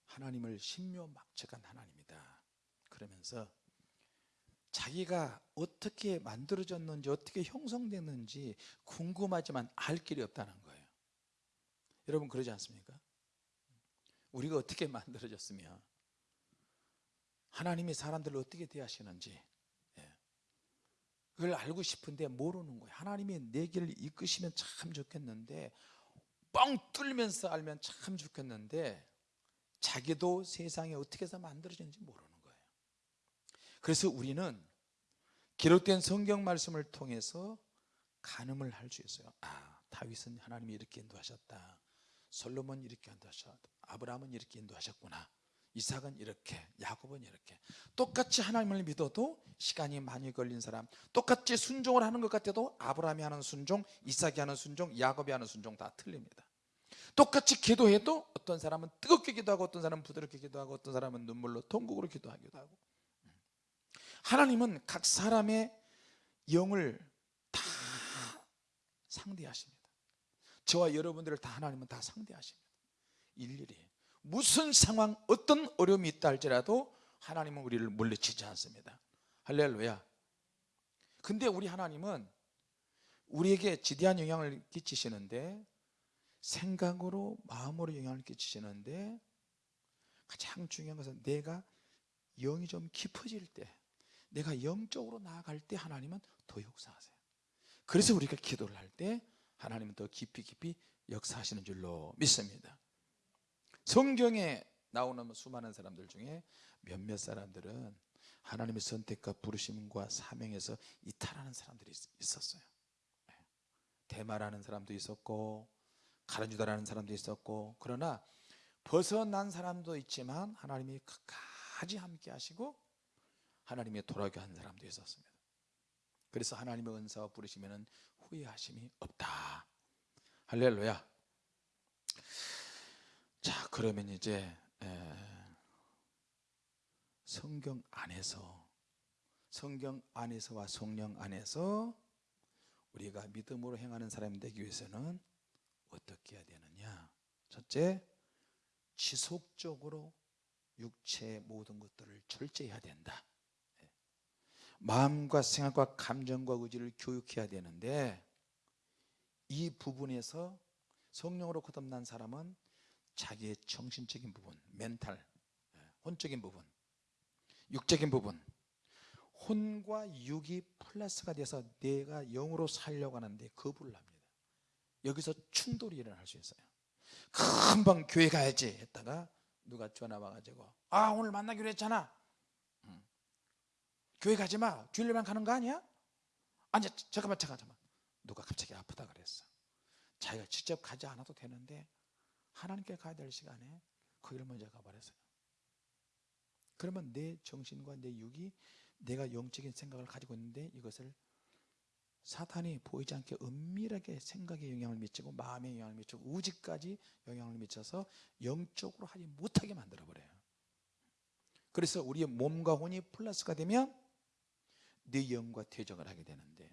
하나님을 신묘막측한 하나님이다. 그러면서 자기가 어떻게 만들어졌는지 어떻게 형성됐는지 궁금하지만 알 길이 없다는 거예요 여러분 그러지 않습니까? 우리가 어떻게 만들어졌으며 하나님이 사람들을 어떻게 대하시는지 예. 그걸 알고 싶은데 모르는 거예요 하나님이 내 길을 이끄시면 참 좋겠는데 뻥 뚫면서 알면 참 좋겠는데 자기도 세상에 어떻게 해서 만들어졌는지 모르는 거예요 그래서 우리는 기록된 성경 말씀을 통해서 가늠을 할 수 있어요 아 다윗은 하나님이 이렇게 인도하셨다 솔로몬 이렇게 인도하셨다 아브라함은 이렇게 인도하셨구나. 이삭은 이렇게 야곱은 이렇게. 똑같이 하나님을 믿어도 시간이 많이 걸린 사람 똑같이 순종을 하는 것 같아도 아브라함이 하는 순종 이삭이 하는 순종 야곱이 하는 순종 다 틀립니다. 똑같이 기도해도 어떤 사람은 뜨겁게 기도하고 어떤 사람은 부드럽게 기도하고 어떤 사람은 눈물로 통곡으로 기도하기도 하고. 하나님은 각 사람의 영을 다 상대하십니다 저와 여러분들을 다 하나님은 다 상대하십니다. 일일이. 무슨 상황 어떤 어려움이 있다 할지라도 하나님은 우리를 물리치지 않습니다. 할렐루야. 근데 우리 하나님은 우리에게 지대한 영향을 끼치시는데 생각으로 마음으로 영향을 끼치시는데 가장 중요한 것은 내가 영이 좀 깊어질 때 내가 영적으로 나아갈 때 하나님은 더 역사하세요. 그래서 우리가 기도를 할 때 하나님은 더 깊이 깊이 역사하시는 줄로 믿습니다. 성경에 나오는 수많은 사람들 중에 몇몇 사람들은 하나님의 선택과 부르심과 사명에서 이탈하는 사람들이 있었어요. 네. 대마라는 사람도 있었고 가르주다라는 사람도 있었고 그러나 벗어난 사람도 있지만 하나님이 끝까지 함께 하시고 하나님의 돌아오게 한 사람도 있었습니다 그래서 하나님의 은사와 부르시면 후회하심이 없다. 할렐루야. 자 그러면 이제 성경 안에서 성경 안에서와 성령 안에서 우리가 믿음으로 행하는 사람이 되기 위해서는 어떻게 해야 되느냐? 첫째 지속적으로 육체의 모든 것들을 철저해야 된다 마음과 생각과 감정과 의지를 교육해야 되는데 이 부분에서 성령으로 거듭난 사람은 자기의 정신적인 부분, 멘탈, 예, 혼적인 부분, 육적인 부분 혼과 육이 플러스가 돼서 내가 영으로 살려고 하는데 거부를 합니다. 여기서 충돌이 일어날 수 있어요 금방 교회 가야지. 했다가 누가 전화 와가지고 아 오늘 만나기로 했잖아 교회 가지 마. 주일만 가는 거 아니야? 아니 잠깐만 잠깐만 누가 갑자기 아프다 그랬어. 자기가 직접 가지 않아도 되는데 하나님께 가야 될 시간에 거기를 먼저 가버렸어요. 그러면 내 정신과 내 육이 내가 영적인 생각을 가지고 있는데 이것을 사탄이 보이지 않게 은밀하게 생각에 영향을 미치고 마음에 영향을 미치고 우지까지 영향을 미쳐서 영적으로 하지 못하게 만들어 버려요. 그래서 우리의 몸과 혼이 플러스가 되면 내 영과 대적을 하게 되는데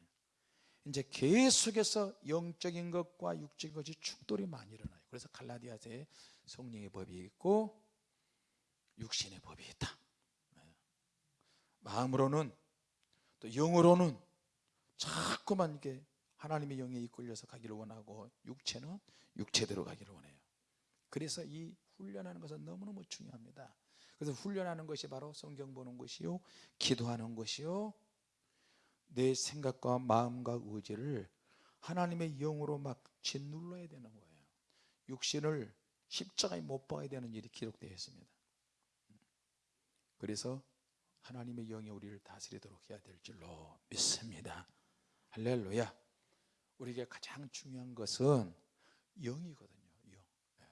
이제 계속해서 영적인 것과 육적인 것이 충돌이 많이 일어나요. 그래서 갈라디아서에 성령의 법이 있고 육신의 법이 있다. 네. 마음으로는 또 영으로는 자꾸만 이렇게 하나님의 영에 이끌려서 가기를 원하고 육체는 육체대로 가기를 원해요. 그래서 이 훈련하는 것은 너무너무 중요합니다. 그래서 훈련하는 것이 바로 성경 보는 것이요 기도하는 것이요 내 생각과 마음과 의지를 하나님의 영으로 막 짓눌러야 되는 거예요 육신을 십자가에 못 박아야 되는 일이 기록되어 있습니다 그래서 하나님의 영이 우리를 다스리도록 해야 될 줄로 믿습니다 할렐루야 우리에게 가장 중요한 것은 영이거든요 영. 예.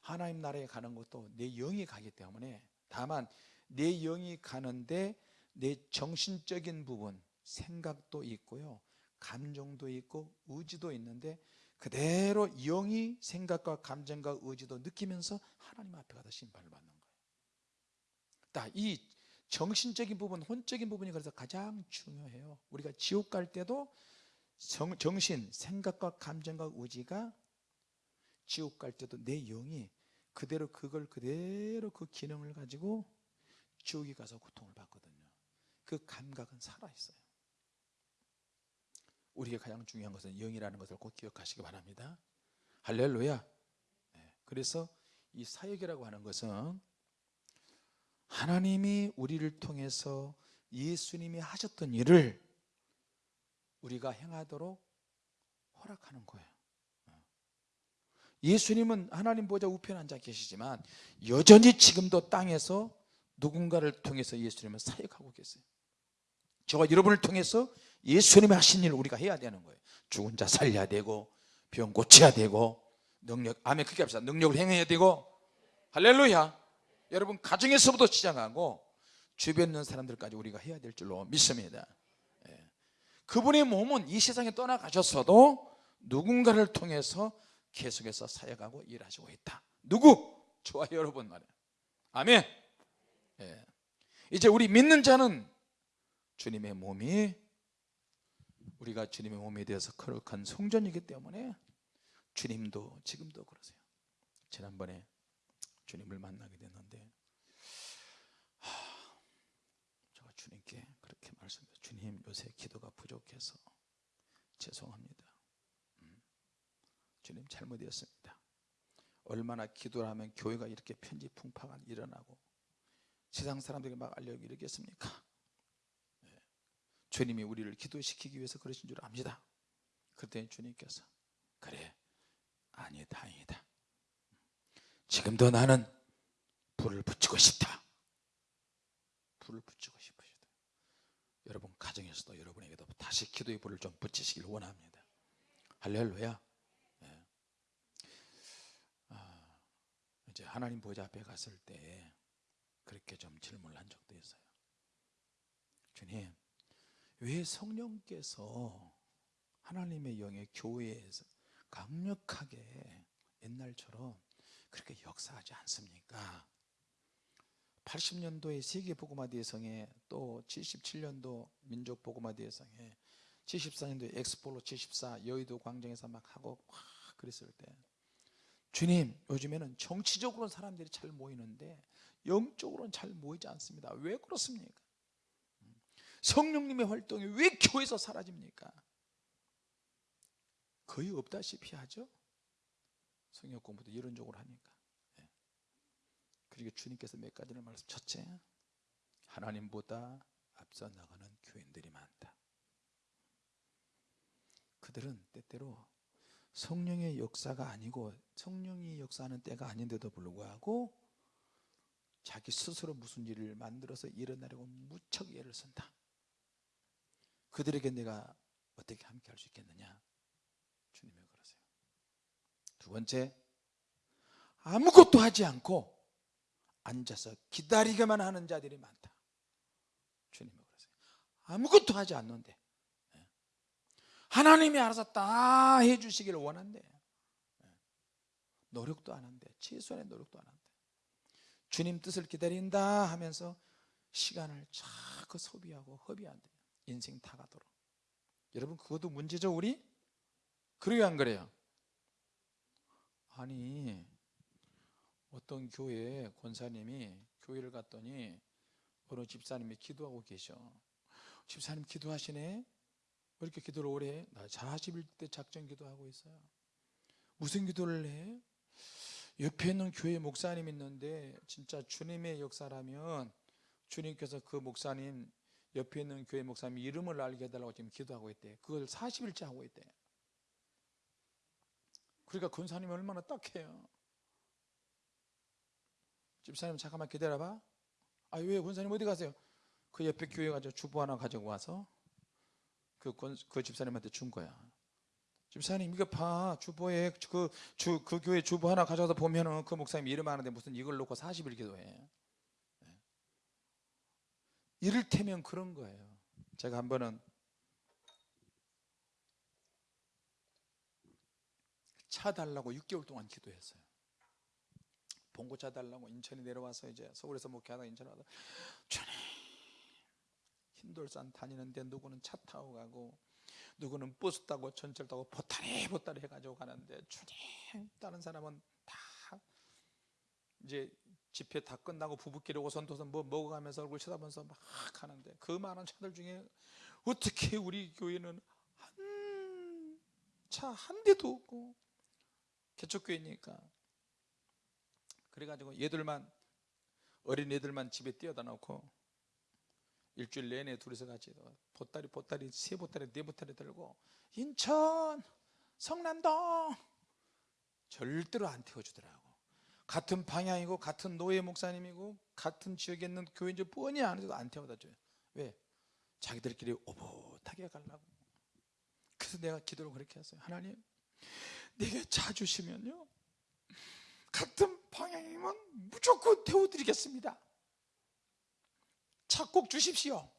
하나님 나라에 가는 것도 내 영이 가기 때문에 다만 내 영이 가는데 내 정신적인 부분 생각도 있고요. 감정도 있고 의지도 있는데 그대로 영이 생각과 감정과 의지도 느끼면서 하나님 앞에 가서 심판을 받는 거예요. 이 정신적인 부분 혼적인 부분이 그래서 가장 중요해요. 우리가 지옥 갈 때도 정신 생각과 감정과 의지가 지옥 갈 때도 내 영이 그대로 그걸 그대로 그 기능을 가지고 지옥에 가서 고통을 받거든요. 그 감각은 살아있어요 우리에게 가장 중요한 것은 영이라는 것을 꼭 기억하시기 바랍니다. 할렐루야. 네, 그래서 이 사역이라고 하는 것은 하나님이 우리를 통해서 예수님이 하셨던 일을 우리가 행하도록 허락하는 거예요. 예수님은 하나님 보좌 우편에 앉아 계시지만 여전히 지금도 땅에서 누군가를 통해서 예수님은 사역하고 계세요. 저와 여러분을 통해서 예수님이 하신 일을 우리가 해야 되는 거예요. 죽은 자 살려야 되고 병 고쳐야 되고 능력 아멘 크게 합시다. 능력을 행해야 되고. 할렐루야. 여러분 가정에서부터 시작하고 주변에 있는 사람들까지 우리가 해야 될 줄로 믿습니다. 예. 그분의 몸은 이 세상에 떠나가셨어도 누군가를 통해서 계속해서 사역하고 일하시고 있다. 누구? 저와 여러분 말이에요. 아멘. 예. 이제 우리 믿는 자는 주님의 몸이 우리가 주님의 몸에 대해서 거룩한 성전이기 때문에 주님도 지금도 그러세요. 지난번에 주님을 만나게 됐는데 하, 제가 주님께 그렇게 말씀드려요. 주님 요새 기도가 부족해서 죄송합니다. 주님 잘못이었습니다. 얼마나 기도를 하면 교회가 이렇게 편지 풍파가 일어나고 세상 사람들에게 막 알려고 이러겠습니까? 네. 주님이 우리를 기도시키기 위해서 그러신 줄 압니다. 그랬더니 주님께서 그래 아니 다행이다. 지금도 나는 불을 붙이고 싶다. 불을 붙이고 싶으시다. 여러분 가정에서도 여러분에게도 다시 기도의 불을 좀 붙이시길 원합니다. 할렐루야. 이제 하나님 보좌 앞에 갔을 때 그렇게 좀 질문을 한 적도 있어요. 주님 왜 성령께서 하나님의 영의 교회에서 강력하게 옛날처럼 그렇게 역사하지 않습니까 80년도에 세계복음화 대성에 또 77년도 민족복음화 대성에 74년도에 엑스폴로 74 여의도 광장에서 막 하고 막 그랬을 때 주님 요즘에는 정치적으로는 사람들이 잘 모이는데 영적으로는 잘 모이지 않습니다 왜 그렇습니까? 성령님의 활동이 왜 교회에서 사라집니까? 거의 없다시피 하죠 성경 공부도 이론적으로 하니까 예. 그리고 주님께서 몇 가지를 말씀 첫째 하나님보다 앞서 나가는 교인들이 많다 그들은 때때로 성령의 역사가 아니고 성령이 역사하는 때가 아닌데도 불구하고 자기 스스로 무슨 일을 만들어서 일어나려고 무척 애를 쓴다 그들에게 내가 어떻게 함께 할 수 있겠느냐? 주님이 그러세요. 두 번째 아무것도 하지 않고 앉아서 기다리기만 하는 자들이 많다. 주님이 그러세요. 아무것도 하지 않는데 예. 하나님이 알아서 다 해주시기를 원한대 예. 노력도 안 한대. 최소한의 노력도 안 한대. 주님 뜻을 기다린다 하면서 시간을 자꾸 소비하고 허비한대 인생 다 가도록 여러분 그것도 문제죠 우리? 그래요 안 그래요? 아니 어떤 교회 권사님이 교회를 갔더니 어느 집사님이 기도하고 계셔 집사님 기도하시네 왜 이렇게 기도를 오래 해? 나 41대 작전 기도하고 있어요 무슨 기도를 해? 옆에 있는 교회 목사님 있는데 진짜 주님의 역사라면 주님께서 그 목사님 옆에 있는 교회 목사님 이름을 알게 해달라고 지금 기도하고 있대. 그걸 40일째 하고 있대. 그러니까 권사님이 얼마나 딱해요. 집사님 잠깐만 기다려봐. 아왜 권사님 어디 가세요? 그 옆에 교회 가서 주보 하나 가지고 와서 그, 권, 그 집사님한테 준 거야. 집사님 이거 봐. 주보에 그, 주, 그 교회 주보 하나 가져와서 보면은 그 목사님 이름 하는데 무슨 이걸 놓고 40일 기도해. 네. 이를테면 그런 거예요. 제가 한 번은 차 달라고 6개월 동안 기도했어요. 봉고차 달라고 인천에 내려와서 이제 서울에서 목회하다 인천에 와서 주님 흰돌산 다니는데 누구는 차 타고 가고 누구는 버스 타고 전철 타고 보따리 보따리 해가지고 가는데 주님 다른 사람은 다 이제 집회 다 끝나고 부부끼리 오선도선 뭐 먹어가면서 얼굴 쳐다보면서 막 하는데 그 많은 차들 중에 어떻게 우리 교회는 한 차 한 대도 없고 개척교회니까. 그래가지고 얘들만 어린 애들만 집에 띄어다 놓고 일주일 내내 둘이서 같이 보따리 보따리 세 보따리 네 보따리 들고 인천 성남동 절대로 안 태워주더라고 같은 방향이고 같은 노예 목사님이고 같은 지역에 있는 교회인지 뻔히 아는데도 안 태워다 줘요. 왜? 자기들끼리 오붓하게 가려고. 그래서 내가 기도를 그렇게 했어요. 하나님 내게 차 주시면요 같은 방향이면 무조건 태워드리겠습니다. 차 꼭 주십시오.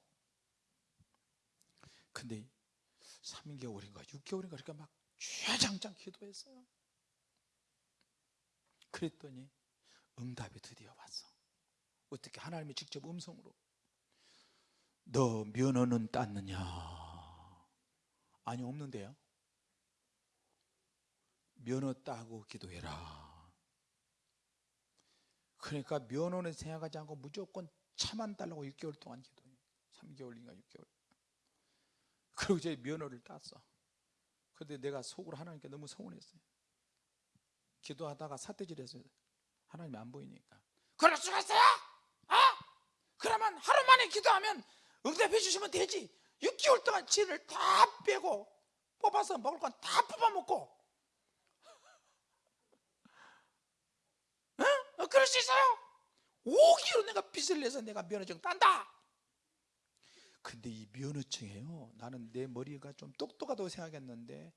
근데 3개월인가 6개월인가 그러니까 막 쥐장장 기도했어요 그랬더니 응답이 드디어 왔어. 어떻게 하나님이 직접 음성으로 너 면허는 땄느냐? 아니 없는데요. 면허 따고 기도해라. 그러니까 면허는 생각하지 않고 무조건 차만 달라고 6개월 동안 기도해. 3개월인가 6개월. 그리고 이제 면허를 땄어. 근데 내가 속으로 하나님께 너무 서운했어요 기도하다가 사태질했어요 하나님이 안 보이니까. 그럴 수가 있어요? 어? 그러면 하루 만에 기도하면 응답해 주시면 되지. 6개월 동안 진을 다 빼고 뽑아서 먹을 건 다 뽑아먹고. 어, 그럴 수 있어요? 5개월 내가 빚을 내서 내가 면허증 딴다. 근데 이 면허증이에요. 나는 내 머리가 좀 똑똑하다고 생각했는데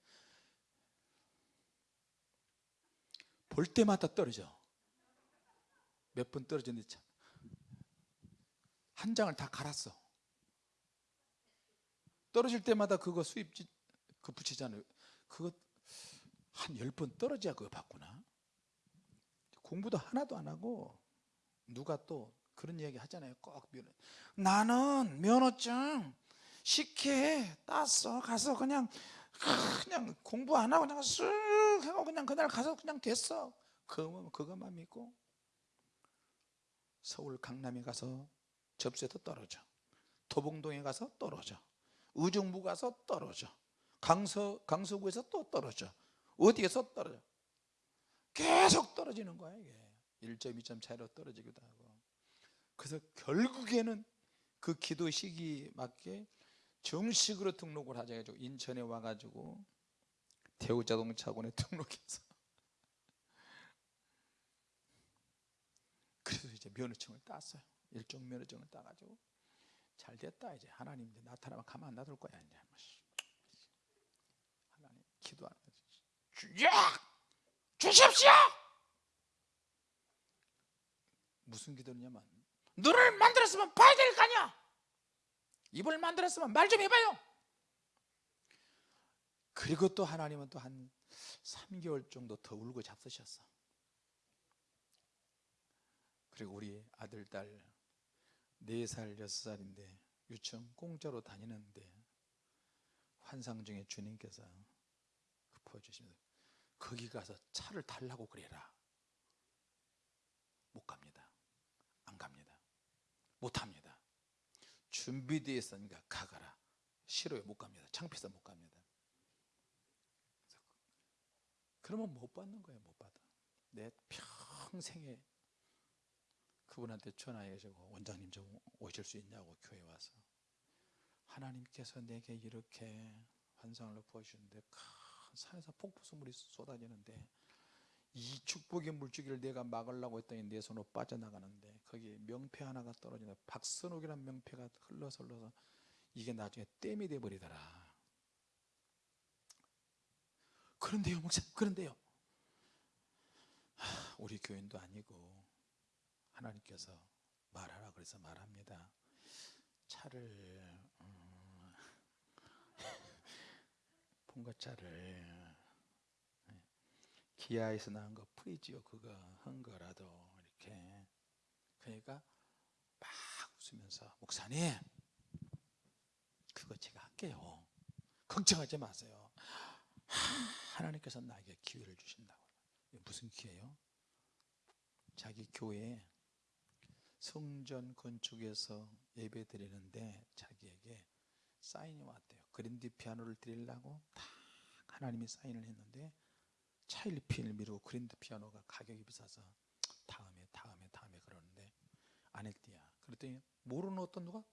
볼 때마다 떨어져. 몇 번 떨어졌는데 참. 한 장을 다 갈았어. 떨어질 때마다 그거 수입 그 붙이잖아요. 그거 한 열 번 떨어져야 그거 받구나. 공부도 하나도 안 하고 누가 또 그런 이야기 하잖아요. 꼭 면허. 나는 면허증 쉽게 땄어. 가서 그냥 그냥 공부 안 하고 그냥 쓱 하고 그냥 그날 가서 그냥 됐어. 그거, 그것만 믿고 서울 강남에 가서 접수해서 떨어져. 도봉동에 가서 떨어져. 의정부 가서 떨어져. 강서, 강서구에서 또 떨어져. 어디에서 떨어져? 계속 떨어지는 거야 이게. 1점 2점 차이로 떨어지기도 하고. 그래서 결국에는 그 기도 시기 맞게 정식으로 등록을 하자 해가지고 인천에 와가지고 대우자동차원에 등록해서. 그래서 이제 면허증을 땄어요. 일종 면허증을 따가지고. 잘 됐다 이제. 하나님 이제 나타나면 가만 안 놔둘 거야 이제. 하나님 기도하는 거지. 주십시오! 무슨 기도냐면 눈을 만들었으면 봐야 될 거 아니야! 입을 만들었으면 말 좀 해봐요 그리고 또 하나님은 또 한 3개월 정도 더 울고 잡수셨어. 그리고 우리 아들 딸 4살 6살인데 유치원 공짜로 다니는데 환상 중에 주님께서 읊어주시면서 거기 가서 차를 달라고 그래라. 못 갑니다. 안 갑니다. 못 합니다. 준비되어 있으니까 가거라. 싫어요. 못 갑니다. 창피해서 못 갑니다 그래서 그러면 못 받는 거예요 못 받아. 내 평생에 그분한테 전화해가지고 원장님 좀 오실 수 있냐고 교회 와서 하나님께서 내게 이렇게 환상을 보여주는데 큰 산에서 폭포수물이 쏟아지는데 이 축복의 물줄기를 내가 막으려고 했더니 내 손으로 빠져나가는데 거기 명패 하나가 떨어지는데 박선옥이라는 명패가 흘러서 흘러서 이게 나중에 댐이 돼버리더라 그런데요 목사님 그런데요. 하, 우리 교인도 아니고 하나님께서 말하라 그래서 말합니다. 차를 음, 봉고차를 기아에서 나온 거 프레지오 그거 한 거라도 이렇게. 그러니까 막 웃으면서 목사님 그거 제가 할게요. 걱정하지 마세요 하나님께서 나에게 기회를 주신다고. 무슨 기회요? 자기 교회에 성전 건축에서 예배 드리는데 자기에게 사인이 왔대요. 그랜드 피아노를 드리려고 딱 하나님이 사인을 했는데 차일피일을 미루고 그랜드 피아노가 가격이 비싸서 다음에 다음에 다음에 그러는데 안 했대야 그랬더니 모르는 어떤 누가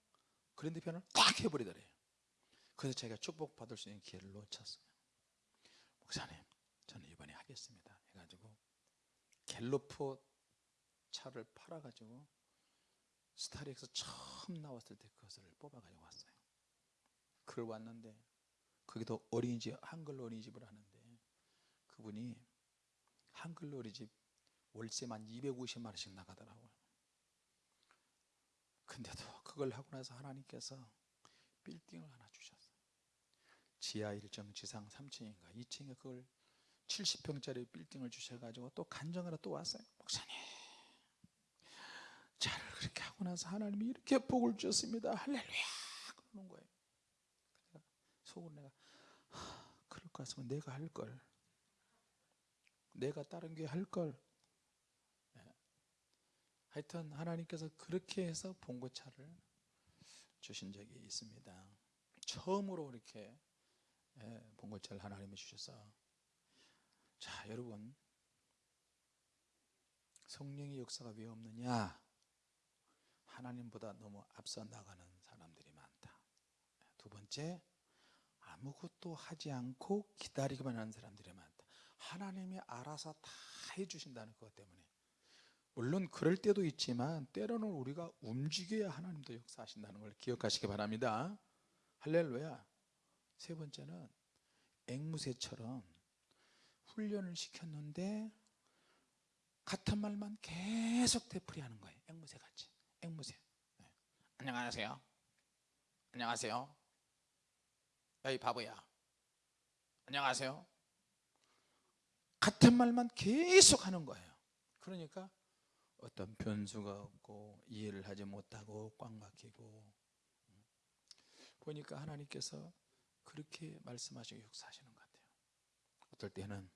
그랜드 피아노를 딱 해버리더래요. 그래서 자기가 축복받을 수 있는 기회를 놓쳤어요 목사님 저는 이번에 하겠습니다. 해가지고 갤로퍼 차를 팔아가지고 스타렉스 처음 나왔을 때 그것을 뽑아가지고 왔어요. 그걸 왔는데 거기도 어린이집 한글로 어린이집을 하는데 그분이 한글로 어린이집 월세만 250만 원씩 나가더라고요. 근데도 그걸 하고 나서 하나님께서 빌딩을 하나 지하 1층 지상 3층인가 2층에 그걸 70평짜리 빌딩을 주셔가지고 또 간정하러 또 왔어요. 목사님 잘 그렇게 하고 나서 하나님이 이렇게 복을 주셨습니다. 할렐루야! 그러는 거예요. 내가 속으로 내가 하, 그럴 것 같으면 내가 할걸. 내가 다른 게 할걸. 네. 하여튼 하나님께서 그렇게 해서 봉고차를 주신 적이 있습니다. 처음으로 이렇게 예, 봉고차를 하나님이 주셔서. 자 여러분. 성령의 역사가 왜 없느냐? 하나님보다 너무 앞서 나가는 사람들이 많다. 두 번째 아무것도 하지 않고 기다리기만 하는 사람들이 많다. 하나님이 알아서 다 해주신다는 것 때문에. 물론 그럴 때도 있지만 때로는 우리가 움직여야 하나님도 역사하신다는 걸 기억하시기 바랍니다. 할렐루야 세 번째는 앵무새처럼 훈련을 시켰는데 같은 말만 계속 되풀이하는 거예요. 앵무새 같이. 앵무새. 네. 안녕하세요. 안녕하세요. 야이 바보야. 안녕하세요. 같은 말만 계속 하는 거예요. 그러니까 어떤 변수가 없고 이해를 하지 못하고 꽉 막히고. 보니까 하나님께서 그렇게 말씀하시고 역사하시는 것 같아요. 어떨 때는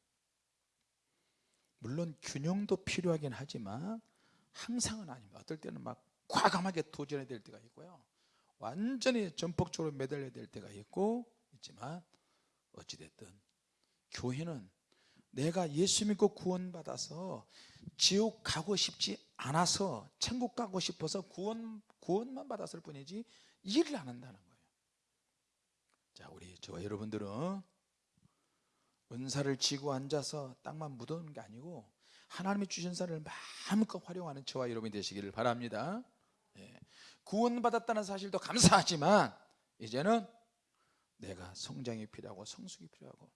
물론 균형도 필요하긴 하지만 항상은 아닙니다. 어떨 때는 막 과감하게 도전해야 될 때가 있고요. 완전히 전폭적으로 매달려야 될 때가 있고 있지만 어찌됐든 교회는 내가 예수 믿고 구원 받아서 지옥 가고 싶지 않아서 천국 가고 싶어서 구원, 구원만 받았을 뿐이지 일을 안 한다는 거예요 자 우리 저와 여러분들은 은사를 쥐고 앉아서 땅만 묻어놓는 게 아니고 하나님이 주신 사를 마음껏 활용하는 저와 여러분이 되시기를 바랍니다. 예. 구원받았다는 사실도 감사하지만 이제는 내가 성장이 필요하고 성숙이 필요하고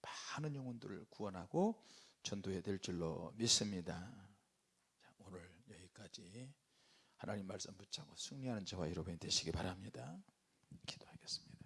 많은 영혼들을 구원하고 전도해야 될 줄로 믿습니다. 자, 오늘 여기까지 하나님 말씀 붙잡고 승리하는 저와 여러분이 되시기 바랍니다. 기도하겠습니다